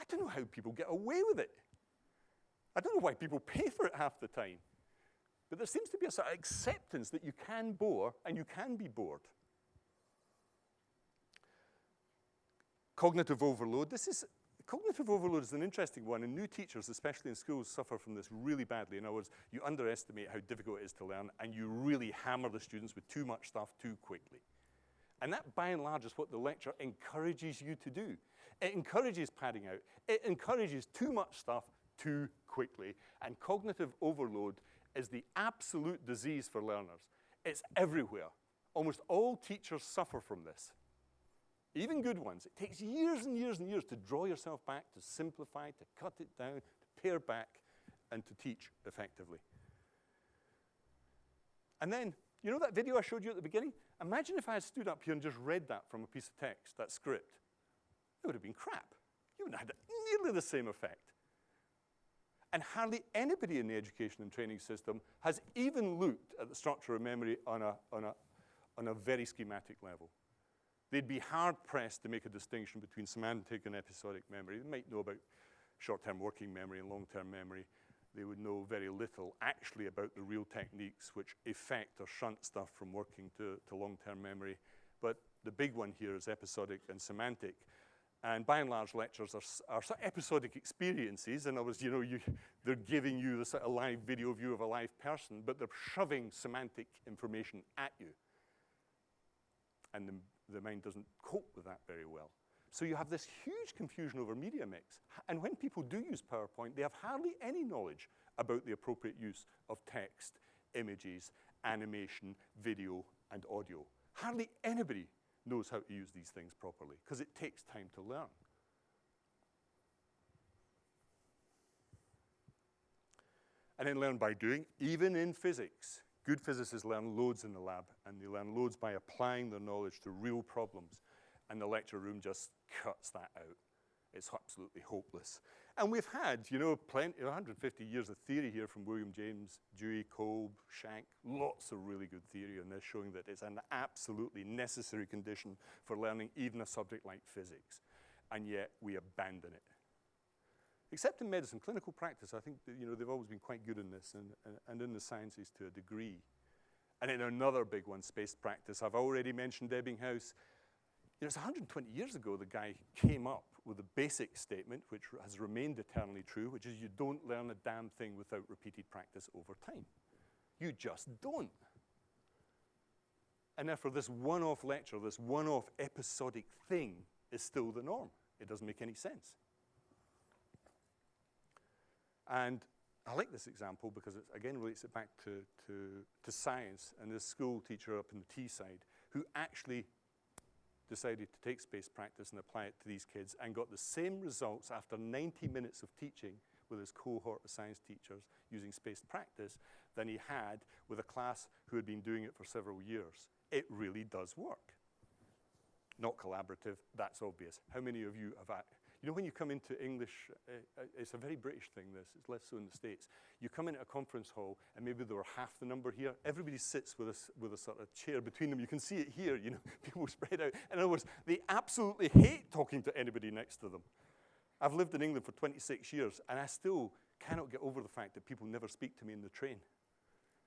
I don't know how people get away with it. I don't know why people pay for it half the time. But there seems to be a sort of acceptance that you can bore and you can be bored. Cognitive overload. This is cognitive overload is an interesting one, and new teachers, especially in schools, suffer from this really badly. In other words, you underestimate how difficult it is to learn, and you really hammer the students with too much stuff too quickly. And that, by and large, is what the lecture encourages you to do. It encourages padding out. It encourages too much stuff too quickly. And cognitive overload is the absolute disease for learners. It's everywhere. Almost all teachers suffer from this. Even good ones. It takes years and years and years to draw yourself back, to simplify, to cut it down, to pare back, and to teach effectively. And then, you know that video I showed you at the beginning? Imagine if I had stood up here and just read that from a piece of text, that script. It would have been crap. You wouldn't have had nearly the same effect. And hardly anybody in the education and training system has even looked at the structure of memory on a, on a, on a very schematic level. They'd be hard pressed to make a distinction between semantic and episodic memory. They might know about short-term working memory and long-term memory. They would know very little actually about the real techniques which affect or shunt stuff from working to, to long-term memory. But the big one here is episodic and semantic. And by and large, lectures are, are sort of episodic experiences. In other words, you know, you, they're giving you the sort of live video view of a live person, but they're shoving semantic information at you. And the, the mind doesn't cope with that very well. So you have this huge confusion over media mix. And when people do use PowerPoint, they have hardly any knowledge about the appropriate use of text, images, animation, video, and audio. Hardly anybody knows how to use these things properly because it takes time to learn. And then learn by doing, even in physics. Good physicists learn loads in the lab, and they learn loads by applying their knowledge to real problems. And the lecture room just cuts that out. It's absolutely hopeless. And we've had, you know, plenty, 150 years of theory here from William James, Dewey, Kolb, Schank, lots of really good theory on this showing that it's an absolutely necessary condition for learning even a subject like physics. And yet we abandon it. Except in medicine, clinical practice, I think, you know, they've always been quite good in this and, and, and in the sciences to a degree. And in another big one, space practice, I've already mentioned Ebbinghaus. You know, it's 120 years ago the guy came up with a basic statement, which has remained eternally true, which is you don't learn a damn thing without repeated practice over time. You just don't. And therefore, this one-off lecture, this one-off episodic thing is still the norm. It doesn't make any sense. And I like this example because it again relates it back to, to, to science and this school teacher up in the Teesside who actually decided to take space practice and apply it to these kids and got the same results after 90 minutes of teaching with his cohort of science teachers using space practice than he had with a class who had been doing it for several years. It really does work. Not collaborative, that's obvious. How many of you have you know, when you come into English, uh, uh, it's a very British thing, this, it's less so in the States. You come into a conference hall, and maybe there were half the number here. Everybody sits with a, with a sort of chair between them. You can see it here, you know, people spread out. In other words, they absolutely hate talking to anybody next to them. I've lived in England for 26 years, and I still cannot get over the fact that people never speak to me in the train.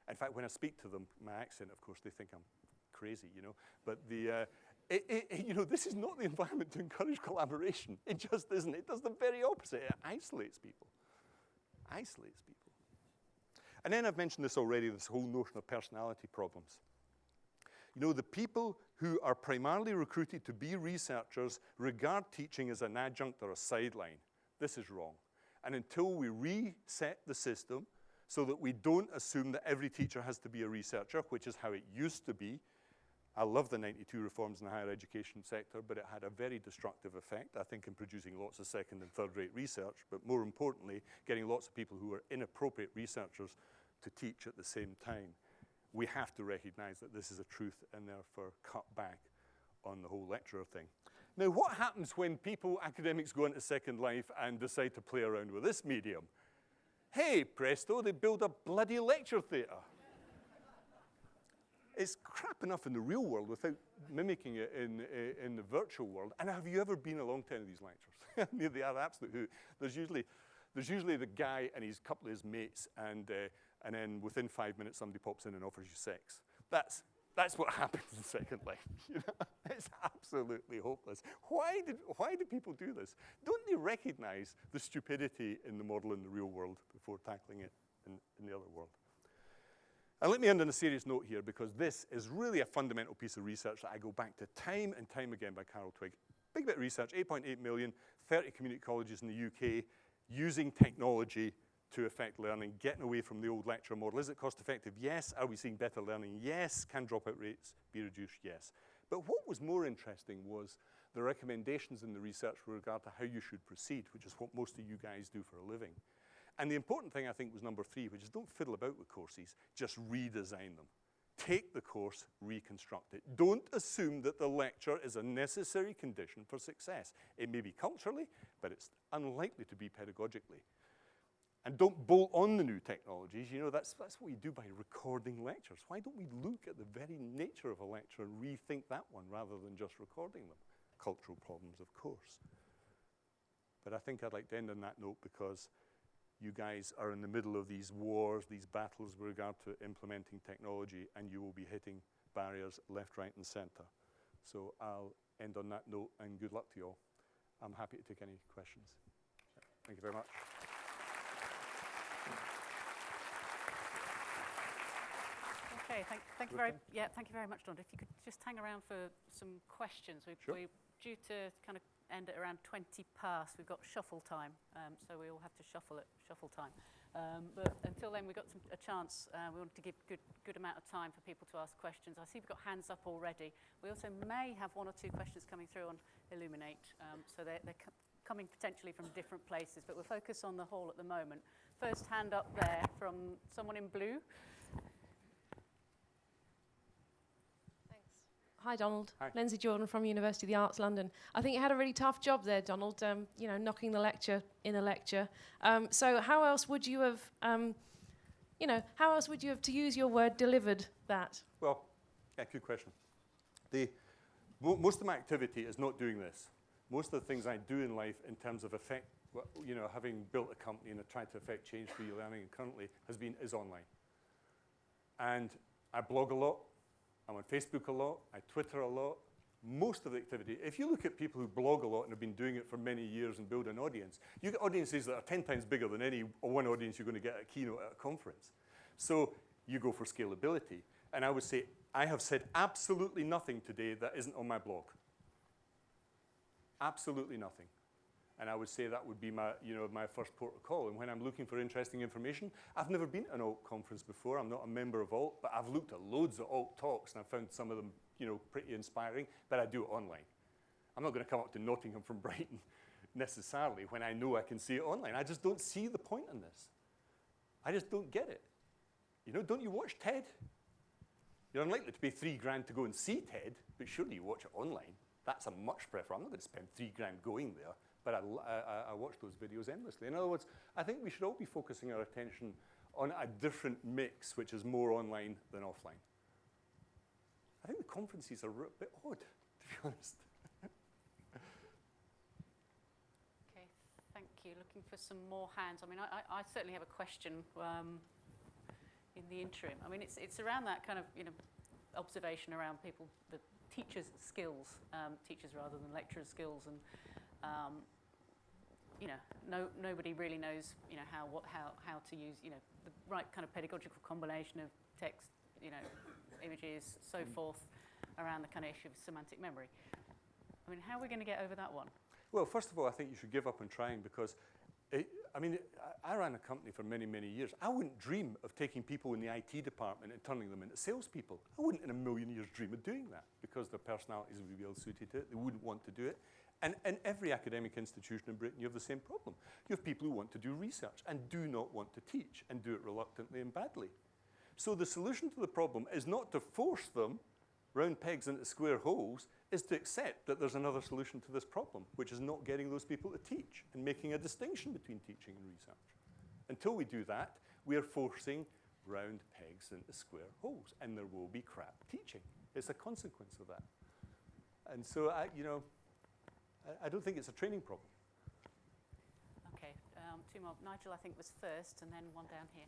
In fact, when I speak to them, my accent, of course, they think I'm crazy, you know. But the, uh, it, it, you know, this is not the environment to encourage collaboration. It just isn't. It does the very opposite. It isolates people. Isolates people. And then I've mentioned this already, this whole notion of personality problems. You know, the people who are primarily recruited to be researchers regard teaching as an adjunct or a sideline. This is wrong. And until we reset the system so that we don't assume that every teacher has to be a researcher, which is how it used to be, I love the 92 reforms in the higher education sector, but it had a very destructive effect, I think, in producing lots of second and third rate research, but more importantly, getting lots of people who are inappropriate researchers to teach at the same time. We have to recognize that this is a truth and therefore cut back on the whole lecturer thing. Now, what happens when people, academics, go into Second Life and decide to play around with this medium? Hey, presto, they build a bloody lecture theatre. It's crap enough in the real world without mimicking it in, uh, in the virtual world. And have you ever been along to any of these lectures? they are absolute who. There's usually, there's usually the guy and his couple of his mates, and, uh, and then within five minutes somebody pops in and offers you sex. That's, that's what happens in Second Life. You know? It's absolutely hopeless. Why, did, why do people do this? Don't they recognize the stupidity in the model in the real world before tackling it in, in the other world? And let me end on a serious note here because this is really a fundamental piece of research that I go back to time and time again by Carol Twigg. Big bit of research, 8.8 million, 30 community colleges in the UK using technology to affect learning, getting away from the old lecture model. Is it cost effective? Yes. Are we seeing better learning? Yes. Can dropout rates be reduced? Yes. But what was more interesting was the recommendations in the research with regard to how you should proceed, which is what most of you guys do for a living. And the important thing, I think, was number three, which is don't fiddle about with courses, just redesign them. Take the course, reconstruct it. Don't assume that the lecture is a necessary condition for success. It may be culturally, but it's unlikely to be pedagogically. And don't bolt on the new technologies. You know, that's, that's what we do by recording lectures. Why don't we look at the very nature of a lecture and rethink that one rather than just recording them? Cultural problems, of course. But I think I'd like to end on that note because you guys are in the middle of these wars, these battles with regard to implementing technology, and you will be hitting barriers left, right, and center. So I'll end on that note, and good luck to you all. I'm happy to take any questions. Thank you very much. Okay, thank, thank you very, yeah, thank you very much, Don. If you could just hang around for some questions. We, Sure. We're due to kind of end at around 20 past. We've got shuffle time, um, so we all have to shuffle at shuffle time. Um, but until then, we've got some, a chance. Uh, we wanted to give good, good amount of time for people to ask questions. I see we've got hands up already. We also may have one or two questions coming through on Elluminate, um, so they're, they're co coming potentially from different places, but we'll focus on the hall at the moment. First hand up there from someone in blue. Hi, Donald. Hi. Lindsay Jordan from University of the Arts London. I think you had a really tough job there, Donald, um, you know, knocking the lecture in a lecture. Um, so how else would you have, um, you know, how else would you have, to use your word, delivered that? Well, yeah, good question. The, mo most of my activity is not doing this. Most of the things I do in life in terms of effect, you know, having built a company and tried to affect change for your learning currently has been, is online. And I blog a lot, I'm on Facebook a lot, I Twitter a lot. Most of the activity, if you look at people who blog a lot and have been doing it for many years and build an audience, you get audiences that are 10 times bigger than any one audience you're going to get at a keynote at a conference. So you go for scalability. And I would say, I have said absolutely nothing today that isn't on my blog. Absolutely nothing. And I would say that would be my, you know, my first port of call. And when I'm looking for interesting information, I've never been to an alt conference before. I'm not a member of alt, but I've looked at loads of alt talks and I've found some of them, you know, pretty inspiring, but I do it online. I'm not going to come up to Nottingham from Brighton necessarily when I know I can see it online. I just don't see the point in this. I just don't get it. You know, don't you watch TED? You're unlikely to pay three grand to go and see TED, but surely you watch it online. That's a much prefer. I'm not going to spend three grand going there but I, I, I, watch those videos endlessly. In other words, I think we should all be focusing our attention on a different mix, which is more online than offline. I think the conferences are a bit odd, to be honest. Okay, thank you. Looking for some more hands. I mean, I, I, certainly have a question um, in the interim. I mean, it's, it's around that kind of, you know, observation around people, the teachers' skills, um, teachers rather than lecturers' skills, and um, you know, no, nobody really knows, you know, how, what, how, how to use, you know, the right kind of pedagogical combination of text, you know, images, so mm. forth, around the kind of issue of semantic memory. I mean, how are we going to get over that one? Well, first of all, I think you should give up on trying because, it, I mean, I, I ran a company for many, many years. I wouldn't dream of taking people in the IT department and turning them into salespeople. I wouldn't in a million years dream of doing that because their personalities would be well suited to it. They wouldn't want to do it. And in every academic institution in Britain, you have the same problem. You have people who want to do research and do not want to teach and do it reluctantly and badly. So the solution to the problem is not to force them round pegs into square holes, is to accept that there's another solution to this problem, which is not getting those people to teach and making a distinction between teaching and research. Until we do that, we are forcing round pegs into square holes, and there will be crap teaching. It's a consequence of that. And so, I, you know, I, I don't think it's a training problem. Okay, um, two more. Nigel, I think, was first, and then one down here.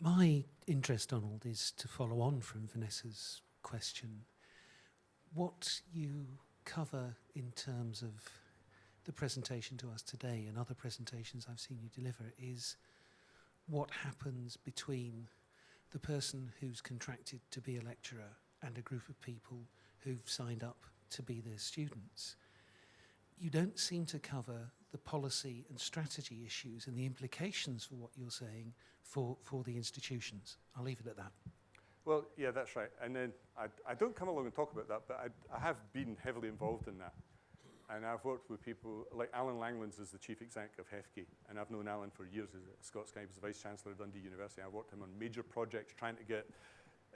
My interest, Donald, is to follow on from Vanessa's question. What you cover in terms of the presentation to us today and other presentations I've seen you deliver is what happens between the person who's contracted to be a lecturer and a group of people who've signed up to be their students. You don't seem to cover the policy and strategy issues and the implications for what you're saying for, for the institutions. I'll leave it at that. Well, yeah, that's right. And then I, I don't come along and talk about that, but I, I have been heavily involved in that. And I've worked with people like Alan Langlands is the chief exec of HEFCE, and I've known Alan for years as Scott Sky was the vice chancellor of Dundee University. I worked him on major projects trying to get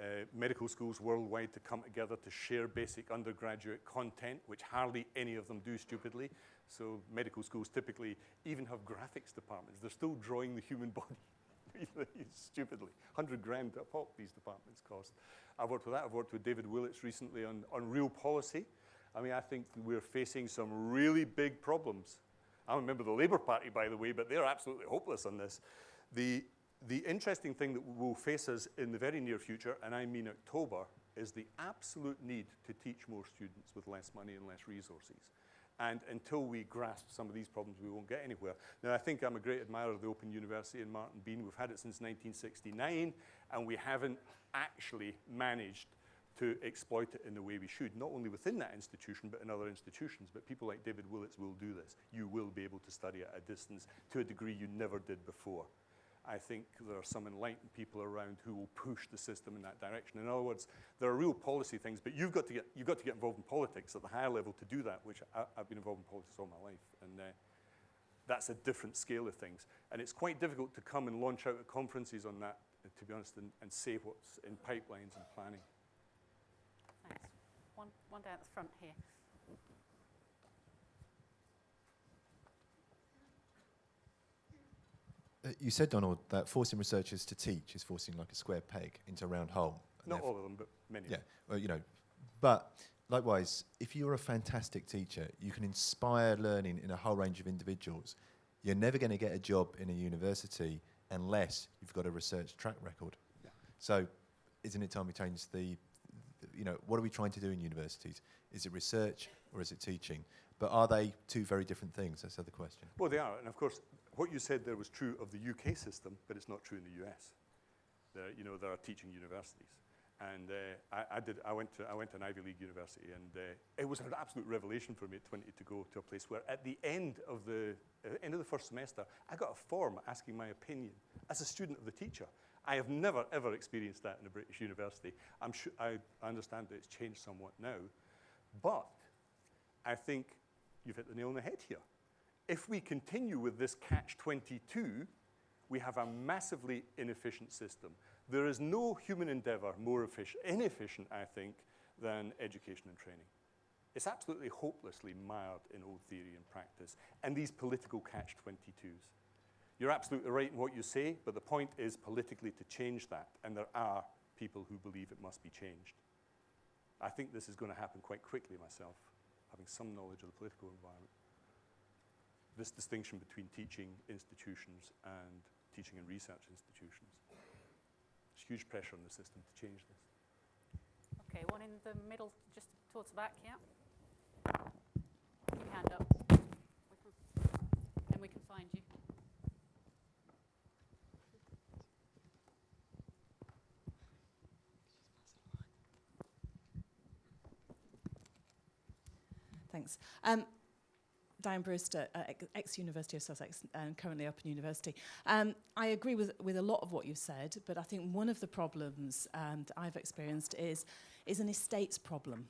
uh, medical schools worldwide to come together to share basic undergraduate content, which hardly any of them do stupidly. So medical schools typically even have graphics departments. They're still drawing the human body stupidly. 100 grand a pop these departments cost. I've worked with that. I've worked with David Willetts recently on, on real policy. I mean, I think we're facing some really big problems. I remember the Labour Party, by the way, but they're absolutely hopeless on this. The, the interesting thing that will face us in the very near future, and I mean October, is the absolute need to teach more students with less money and less resources. And until we grasp some of these problems, we won't get anywhere. Now, I think I'm a great admirer of the Open University in Martin Bean. We've had it since 1969, and we haven't actually managed to exploit it in the way we should, not only within that institution, but in other institutions. But people like David Willetts will do this. You will be able to study at a distance to a degree you never did before. I think there are some enlightened people around who will push the system in that direction. In other words, there are real policy things, but you've got to get, you've got to get involved in politics at the higher level to do that, which I, have been involved in politics all my life. And uh, that's a different scale of things. And it's quite difficult to come and launch out at conferences on that, to be honest, and, and say what's in pipelines and planning. Thanks. One, one down at the front here. Uh, you said, Donald, that forcing researchers to teach is forcing like a square peg into a round hole. Not all of them, but many. Yeah, well, you know, but likewise, if you're a fantastic teacher, you can inspire learning in a whole range of individuals. You're never going to get a job in a university unless you've got a research track record. Yeah. So, isn't it time we change the, the, you know, what are we trying to do in universities? Is it research or is it teaching? But are they two very different things? That's the other question. Well, they are. And of course, what you said there was true of the UK system, but it's not true in the US. There, you know, there are teaching universities. And uh, I, I, did, I, went to, I went to an Ivy League university, and uh, it was an absolute revelation for me at 20 to go to a place where at the end of the, uh, end of the first semester, I got a form asking my opinion as a student of the teacher. I have never, ever experienced that in a British university. I'm sure, I understand that it's changed somewhat now. But I think you've hit the nail on the head here. If we continue with this catch-22, we have a massively inefficient system. There is no human endeavor more inefficient, I think, than education and training. It's absolutely hopelessly mired in old theory and practice and these political catch-22s. You're absolutely right in what you say, but the point is politically to change that, and there are people who believe it must be changed. I think this is going to happen quite quickly myself, having some knowledge of the political environment this distinction between teaching institutions and teaching and research institutions. There's huge pressure on the system to change this. Okay, one in the middle, just towards the back, yeah? Keep your hand up. thanks. Um, Diane Brewster, uh, ex-University of Sussex and currently Open University. Um, I agree with, with a lot of what you've said, but I think one of the problems um, that I've experienced is, is an estates problem.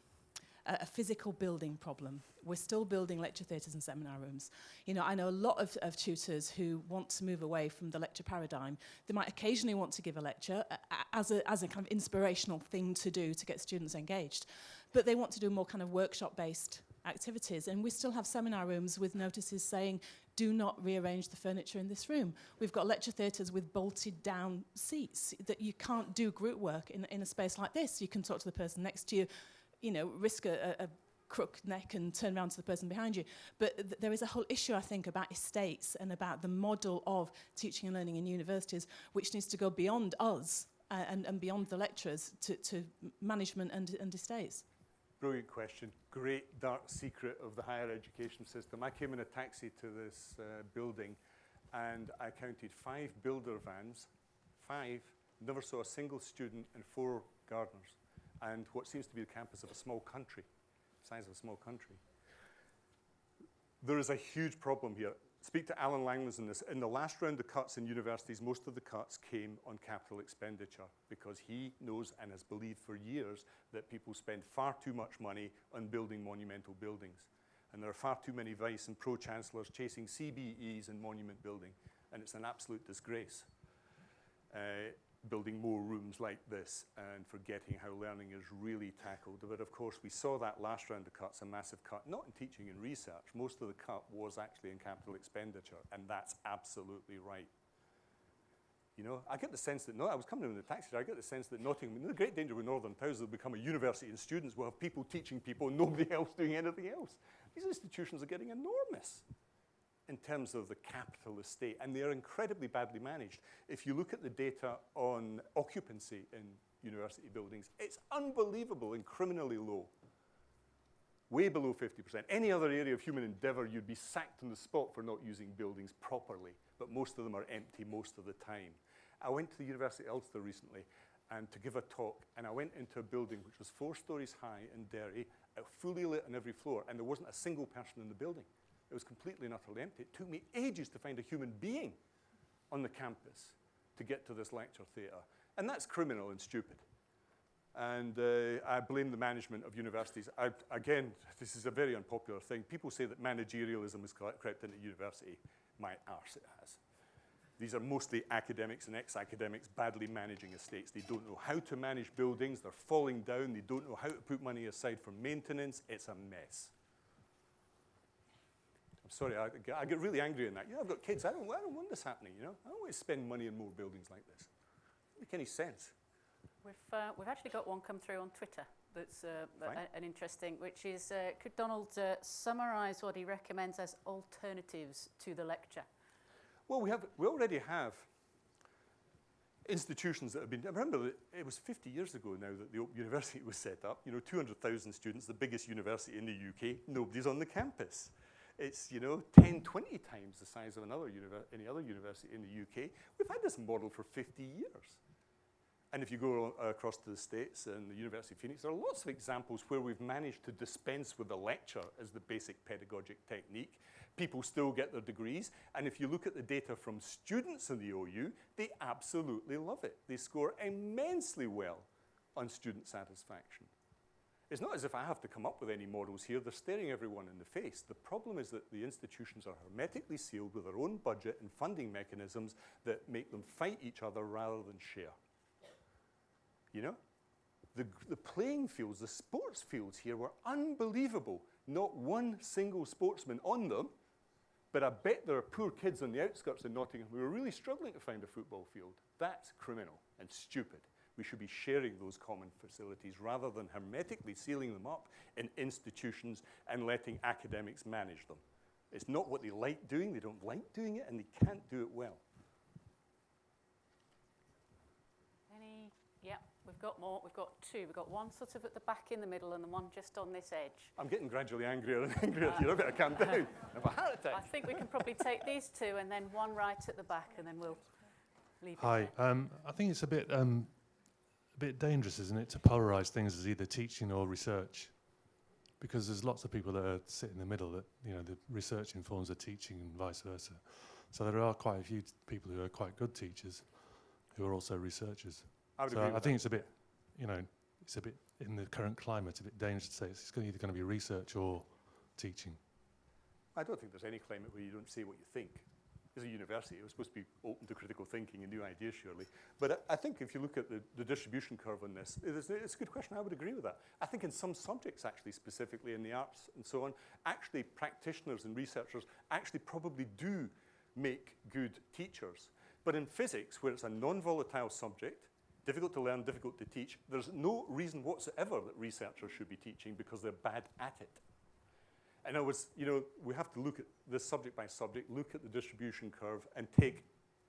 A, a physical building problem. We're still building lecture theatres and seminar rooms. You know, I know a lot of, of tutors who want to move away from the lecture paradigm. They might occasionally want to give a lecture uh, as, a, as a kind of inspirational thing to do to get students engaged, but they want to do more kind of workshop-based activities. And we still have seminar rooms with notices saying, do not rearrange the furniture in this room. We've got lecture theatres with bolted down seats that you can't do group work in, in a space like this. You can talk to the person next to you, you know, risk a, a crook neck and turn around to the person behind you. But th there is a whole issue, I think, about estates and about the model of teaching and learning in universities, which needs to go beyond us uh, and, and beyond the lecturers to, to management and, and estates. Brilliant question. Great dark secret of the higher education system. I came in a taxi to this uh, building and I counted five builder vans, five, never saw a single student and four gardeners. And what seems to be the campus of a small country, size of a small country. There is a huge problem here. Speak to Alan Langlands in this. In the last round of cuts in universities, most of the cuts came on capital expenditure because he knows and has believed for years that people spend far too much money on building monumental buildings. And there are far too many vice and pro-chancellors chasing CBEs and monument building, and it's an absolute disgrace. Uh, building more rooms like this and forgetting how learning is really tackled. But of course, we saw that last round of cuts, a massive cut, not in teaching and research. Most of the cut was actually in capital expenditure, and that's absolutely right. You know, I get the sense that, no, I was coming in the taxi, I get the sense that Nottingham, the great danger with Northern Towers will become a university and students will have people teaching people and nobody else doing anything else. These institutions are getting enormous in terms of the capital estate, and they are incredibly badly managed. If you look at the data on occupancy in university buildings, it's unbelievable and criminally low. Way below 50%. Any other area of human endeavour, you'd be sacked on the spot for not using buildings properly, but most of them are empty most of the time. I went to the University of Ulster recently and to give a talk, and I went into a building which was four stories high in Derry, uh, fully lit on every floor, and there wasn't a single person in the building. It was completely and utterly empty. It took me ages to find a human being on the campus to get to this lecture theatre. And that's criminal and stupid. And uh, I blame the management of universities. I, again, this is a very unpopular thing. People say that managerialism has crept into university. My arse it has. These are mostly academics and ex-academics badly managing estates. They don't know how to manage buildings. They're falling down. They don't know how to put money aside for maintenance. It's a mess sorry, I, I, get really angry in that. You know, I've got kids. I don't, I don't want this happening, you know. I don't want to spend money on more buildings like this. It Doesn't make any sense. We've, uh, we've actually got one come through on Twitter that's uh, a, an interesting, which is, uh, could Donald uh, summarise what he recommends as alternatives to the lecture? Well, we, have, we already have institutions that have been, remember it was 50 years ago now that the Open University was set up, you know, 200,000 students, the biggest university in the UK, nobody's on the campus. It's, you know, 10, 20 times the size of another any other university in the UK. We've had this model for 50 years. And if you go across to the States and the University of Phoenix, there are lots of examples where we've managed to dispense with the lecture as the basic pedagogic technique. People still get their degrees. And if you look at the data from students in the OU, they absolutely love it. They score immensely well on student satisfaction. It's not as if I have to come up with any models here. They're staring everyone in the face. The problem is that the institutions are hermetically sealed with their own budget and funding mechanisms that make them fight each other rather than share. You know? The, the playing fields, the sports fields here were unbelievable. Not one single sportsman on them, but I bet there are poor kids on the outskirts of Nottingham who are really struggling to find a football field. That's criminal and stupid we should be sharing those common facilities rather than hermetically sealing them up in institutions and letting academics manage them. It's not what they like doing, they don't like doing it, and they can't do it well. Any? Yeah, we've got more. We've got two. We've got one sort of at the back in the middle and the one just on this edge. I'm getting gradually angrier and angrier uh, here. I better calm down. I have a heart attack. I think we can probably take these two and then one right at the back and then we'll leave Hi, um, I think it's a bit um, a bit dangerous, isn't it, to polarize things as either teaching or research? Because there's lots of people that are sit in the middle that, you know, the research informs the teaching and vice versa. So there are quite a few people who are quite good teachers who are also researchers. I would so agree I think that. it's a bit, you know, it's a bit, in the current climate, a bit dangerous to say it's, it's either going to be research or teaching. I don't think there's any climate where you don't say what you think. It's a university. It was supposed to be open to critical thinking and new ideas, surely. But I, I think if you look at the, the distribution curve on this, it is, it's a good question. I would agree with that. I think in some subjects, actually, specifically in the arts and so on, actually practitioners and researchers actually probably do make good teachers. But in physics, where it's a non-volatile subject, difficult to learn, difficult to teach, there's no reason whatsoever that researchers should be teaching because they're bad at it. And I was, you know, we have to look at this subject by subject, look at the distribution curve, and take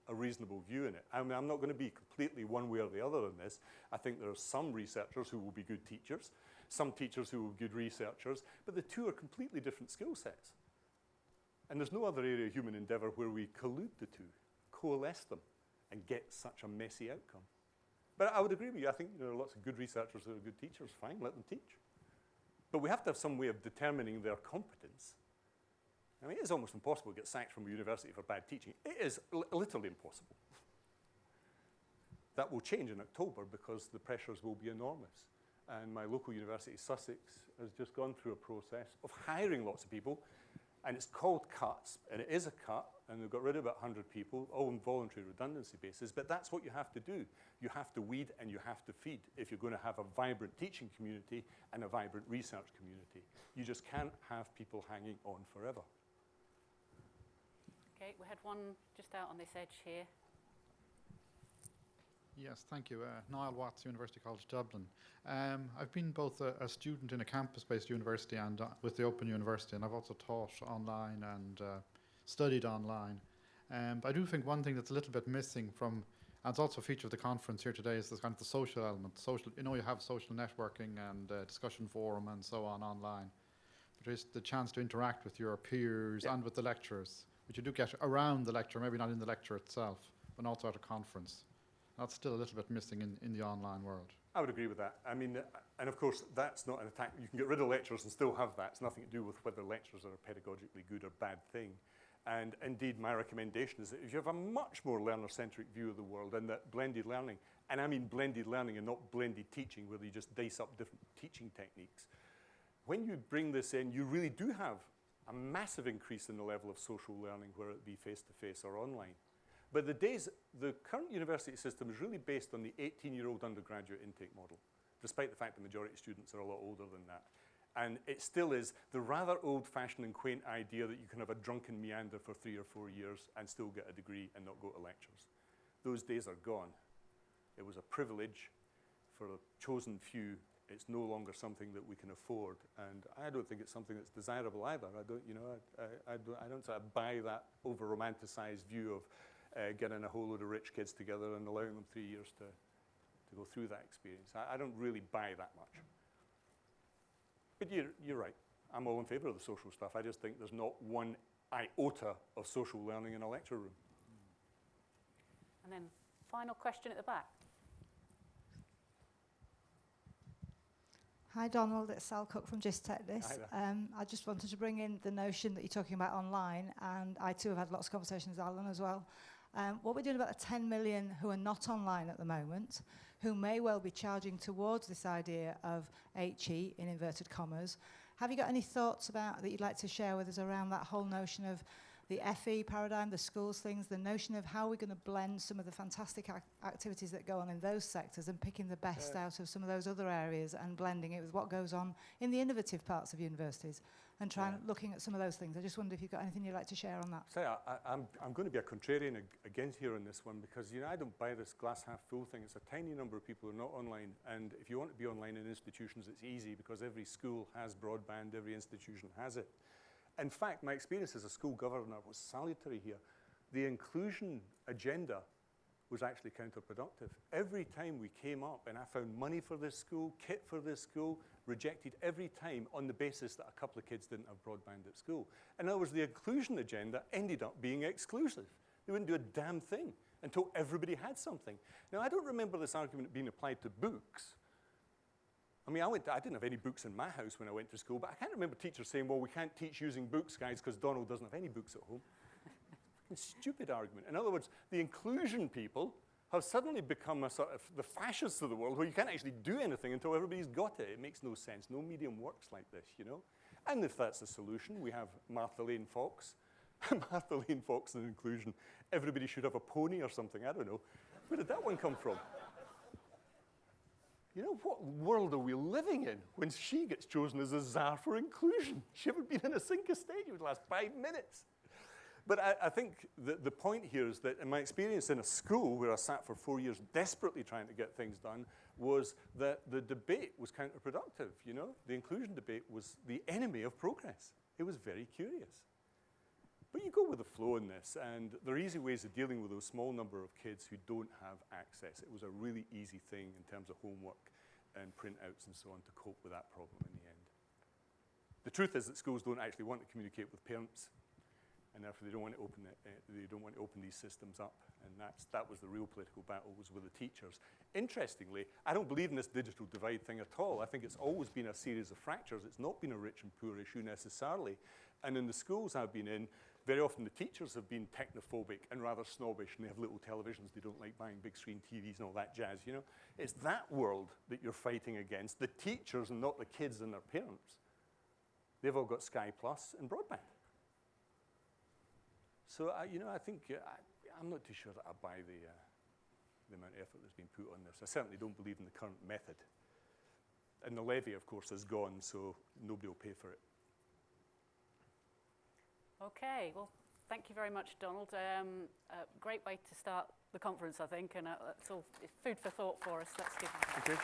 a reasonable view in it. I mean, I'm not going to be completely one way or the other on this. I think there are some researchers who will be good teachers, some teachers who will be good researchers, but the two are completely different skill sets. And there's no other area of human endeavor where we collude the two, coalesce them, and get such a messy outcome. But I would agree with you. I think there are lots of good researchers who are good teachers. Fine, let them teach. But we have to have some way of determining their competence. I mean, it is almost impossible to get sacked from a university for bad teaching. It is li literally impossible. That will change in October because the pressures will be enormous. And my local university, Sussex, has just gone through a process of hiring lots of people and it's called cuts, and it is a cut, and they've got rid of about 100 people, all on voluntary redundancy basis, but that's what you have to do. You have to weed and you have to feed if you're going to have a vibrant teaching community and a vibrant research community. You just can't have people hanging on forever. Okay, we had one just out on this edge here. Yes, thank you. Uh, Niall Watts, University College Dublin. Um, I've been both a, a student in a campus-based university and uh, with the Open University, and I've also taught online and uh, studied online. Um, but I do think one thing that's a little bit missing from, and it's also a feature of the conference here today, is this kind of the social element. Social, you know, you have social networking and uh, discussion forum and so on online, but there's the chance to interact with your peers Yeah. and with the lecturers, which you do get around the lecture, maybe not in the lecture itself, but also at a conference. That's still a little bit missing in, in the online world. I would agree with that. I mean, and of course, that's not an attack. You can get rid of lecturers and still have that. It's nothing to do with whether lecturers are a pedagogically good or bad thing. And indeed, my recommendation is that if you have a much more learner-centric view of the world and that blended learning, and I mean blended learning and not blended teaching, where you just dice up different teaching techniques, when you bring this in, you really do have a massive increase in the level of social learning, whether it be face-to-face or online. But the days, the current university system is really based on the 18-year-old undergraduate intake model, despite the fact the majority of students are a lot older than that. And it still is the rather old-fashioned and quaint idea that you can have a drunken meander for three or four years and still get a degree and not go to lectures. Those days are gone. It was a privilege for a chosen few. It's no longer something that we can afford. And I don't think it's something that's desirable either. I don't, you know, I, I, I don't, I don't sort of buy that over-romanticized view of uh, getting a whole load of rich kids together and allowing them three years to, to go through that experience. I, I don't really buy that much. But you're, you're right. I'm all in favour of the social stuff. I just think there's not one iota of social learning in a lecture room. And then final question at the back. Hi Donald, it's Sal Cook from JISC TechDis. Hi there. Um, I just wanted to bring in the notion that you're talking about online, and I too have had lots of conversations with Alan as well. Um, what we're doing about the 10 million who are not online at the moment, who may well be charging towards this idea of HE in inverted commas. Have you got any thoughts about that you'd like to share with us around that whole notion of the FE paradigm, the schools things, the notion of how we're going to blend some of the fantastic ac activities that go on in those sectors and picking the best Yeah. out of some of those other areas and blending it with what goes on in the innovative parts of universities and trying Yeah. looking at some of those things. I just wondered if you've got anything you'd like to share on that. Say, I, I, I'm, I'm going to be a contrarian ag- again here on this one because, you know, I don't buy this glass half full thing. It's a tiny number of people who are not online. And if you want to be online in institutions, it's easy because every school has broadband, every institution has it. In fact, my experience as a school governor was salutary here. The inclusion agenda was actually counterproductive. Every time we came up and I found money for this school, kit for this school, rejected every time on the basis that a couple of kids didn't have broadband at school. In other words, the inclusion agenda ended up being exclusive. They wouldn't do a damn thing until everybody had something. Now, I don't remember this argument being applied to books. I mean, I, went to, I didn't have any books in my house when I went to school, but I can't remember teachers saying, well, we can't teach using books, guys, because Donald doesn't have any books at home. Stupid argument. In other words, the inclusion people have suddenly become a sort of the fascists of the world where you can't actually do anything until everybody's got it. It makes no sense. No medium works like this, you know? And if that's the solution, we have Martha Lane Fox Martha Lane Fox and inclusion. Everybody should have a pony or something. I don't know. Where did that one come from? You know, what world are we living in when she gets chosen as a czar for inclusion? She haven't been in a sink of state in the last five minutes. But I, I think the, the point here is that in my experience in a school where I sat for four years desperately trying to get things done was that the debate was counterproductive, you know? The inclusion debate was the enemy of progress. It was very curious. But you go with the flow in this, and there are easy ways of dealing with those small number of kids who don't have access. It was a really easy thing in terms of homework and printouts and so on to cope with that problem in the end. The truth is that schools don't actually want to communicate with parents, and therefore they don't want to open it, uh, they don't want to open these systems up. And that's, that was the real political battle was with the teachers. Interestingly, I don't believe in this digital divide thing at all. I think it's always been a series of fractures. It's not been a rich and poor issue necessarily. And in the schools I've been in, very often the teachers have been technophobic and rather snobbish, and they have little televisions. They don't like buying big screen TVs and all that jazz, you know? It's that world that you're fighting against, the teachers and not the kids and their parents. They've all got Sky Plus and broadband. So, I, you know, I think uh, I, I'm not too sure that I buy the, uh, the amount of effort that's been put on this. I certainly don't believe in the current method. And the levy, of course, is gone, so nobody will pay for it. Okay, well, thank you very much, Donald. Um, a great way to start the conference, I think, and uh, it's all food for thought for us. Let's a. Okay.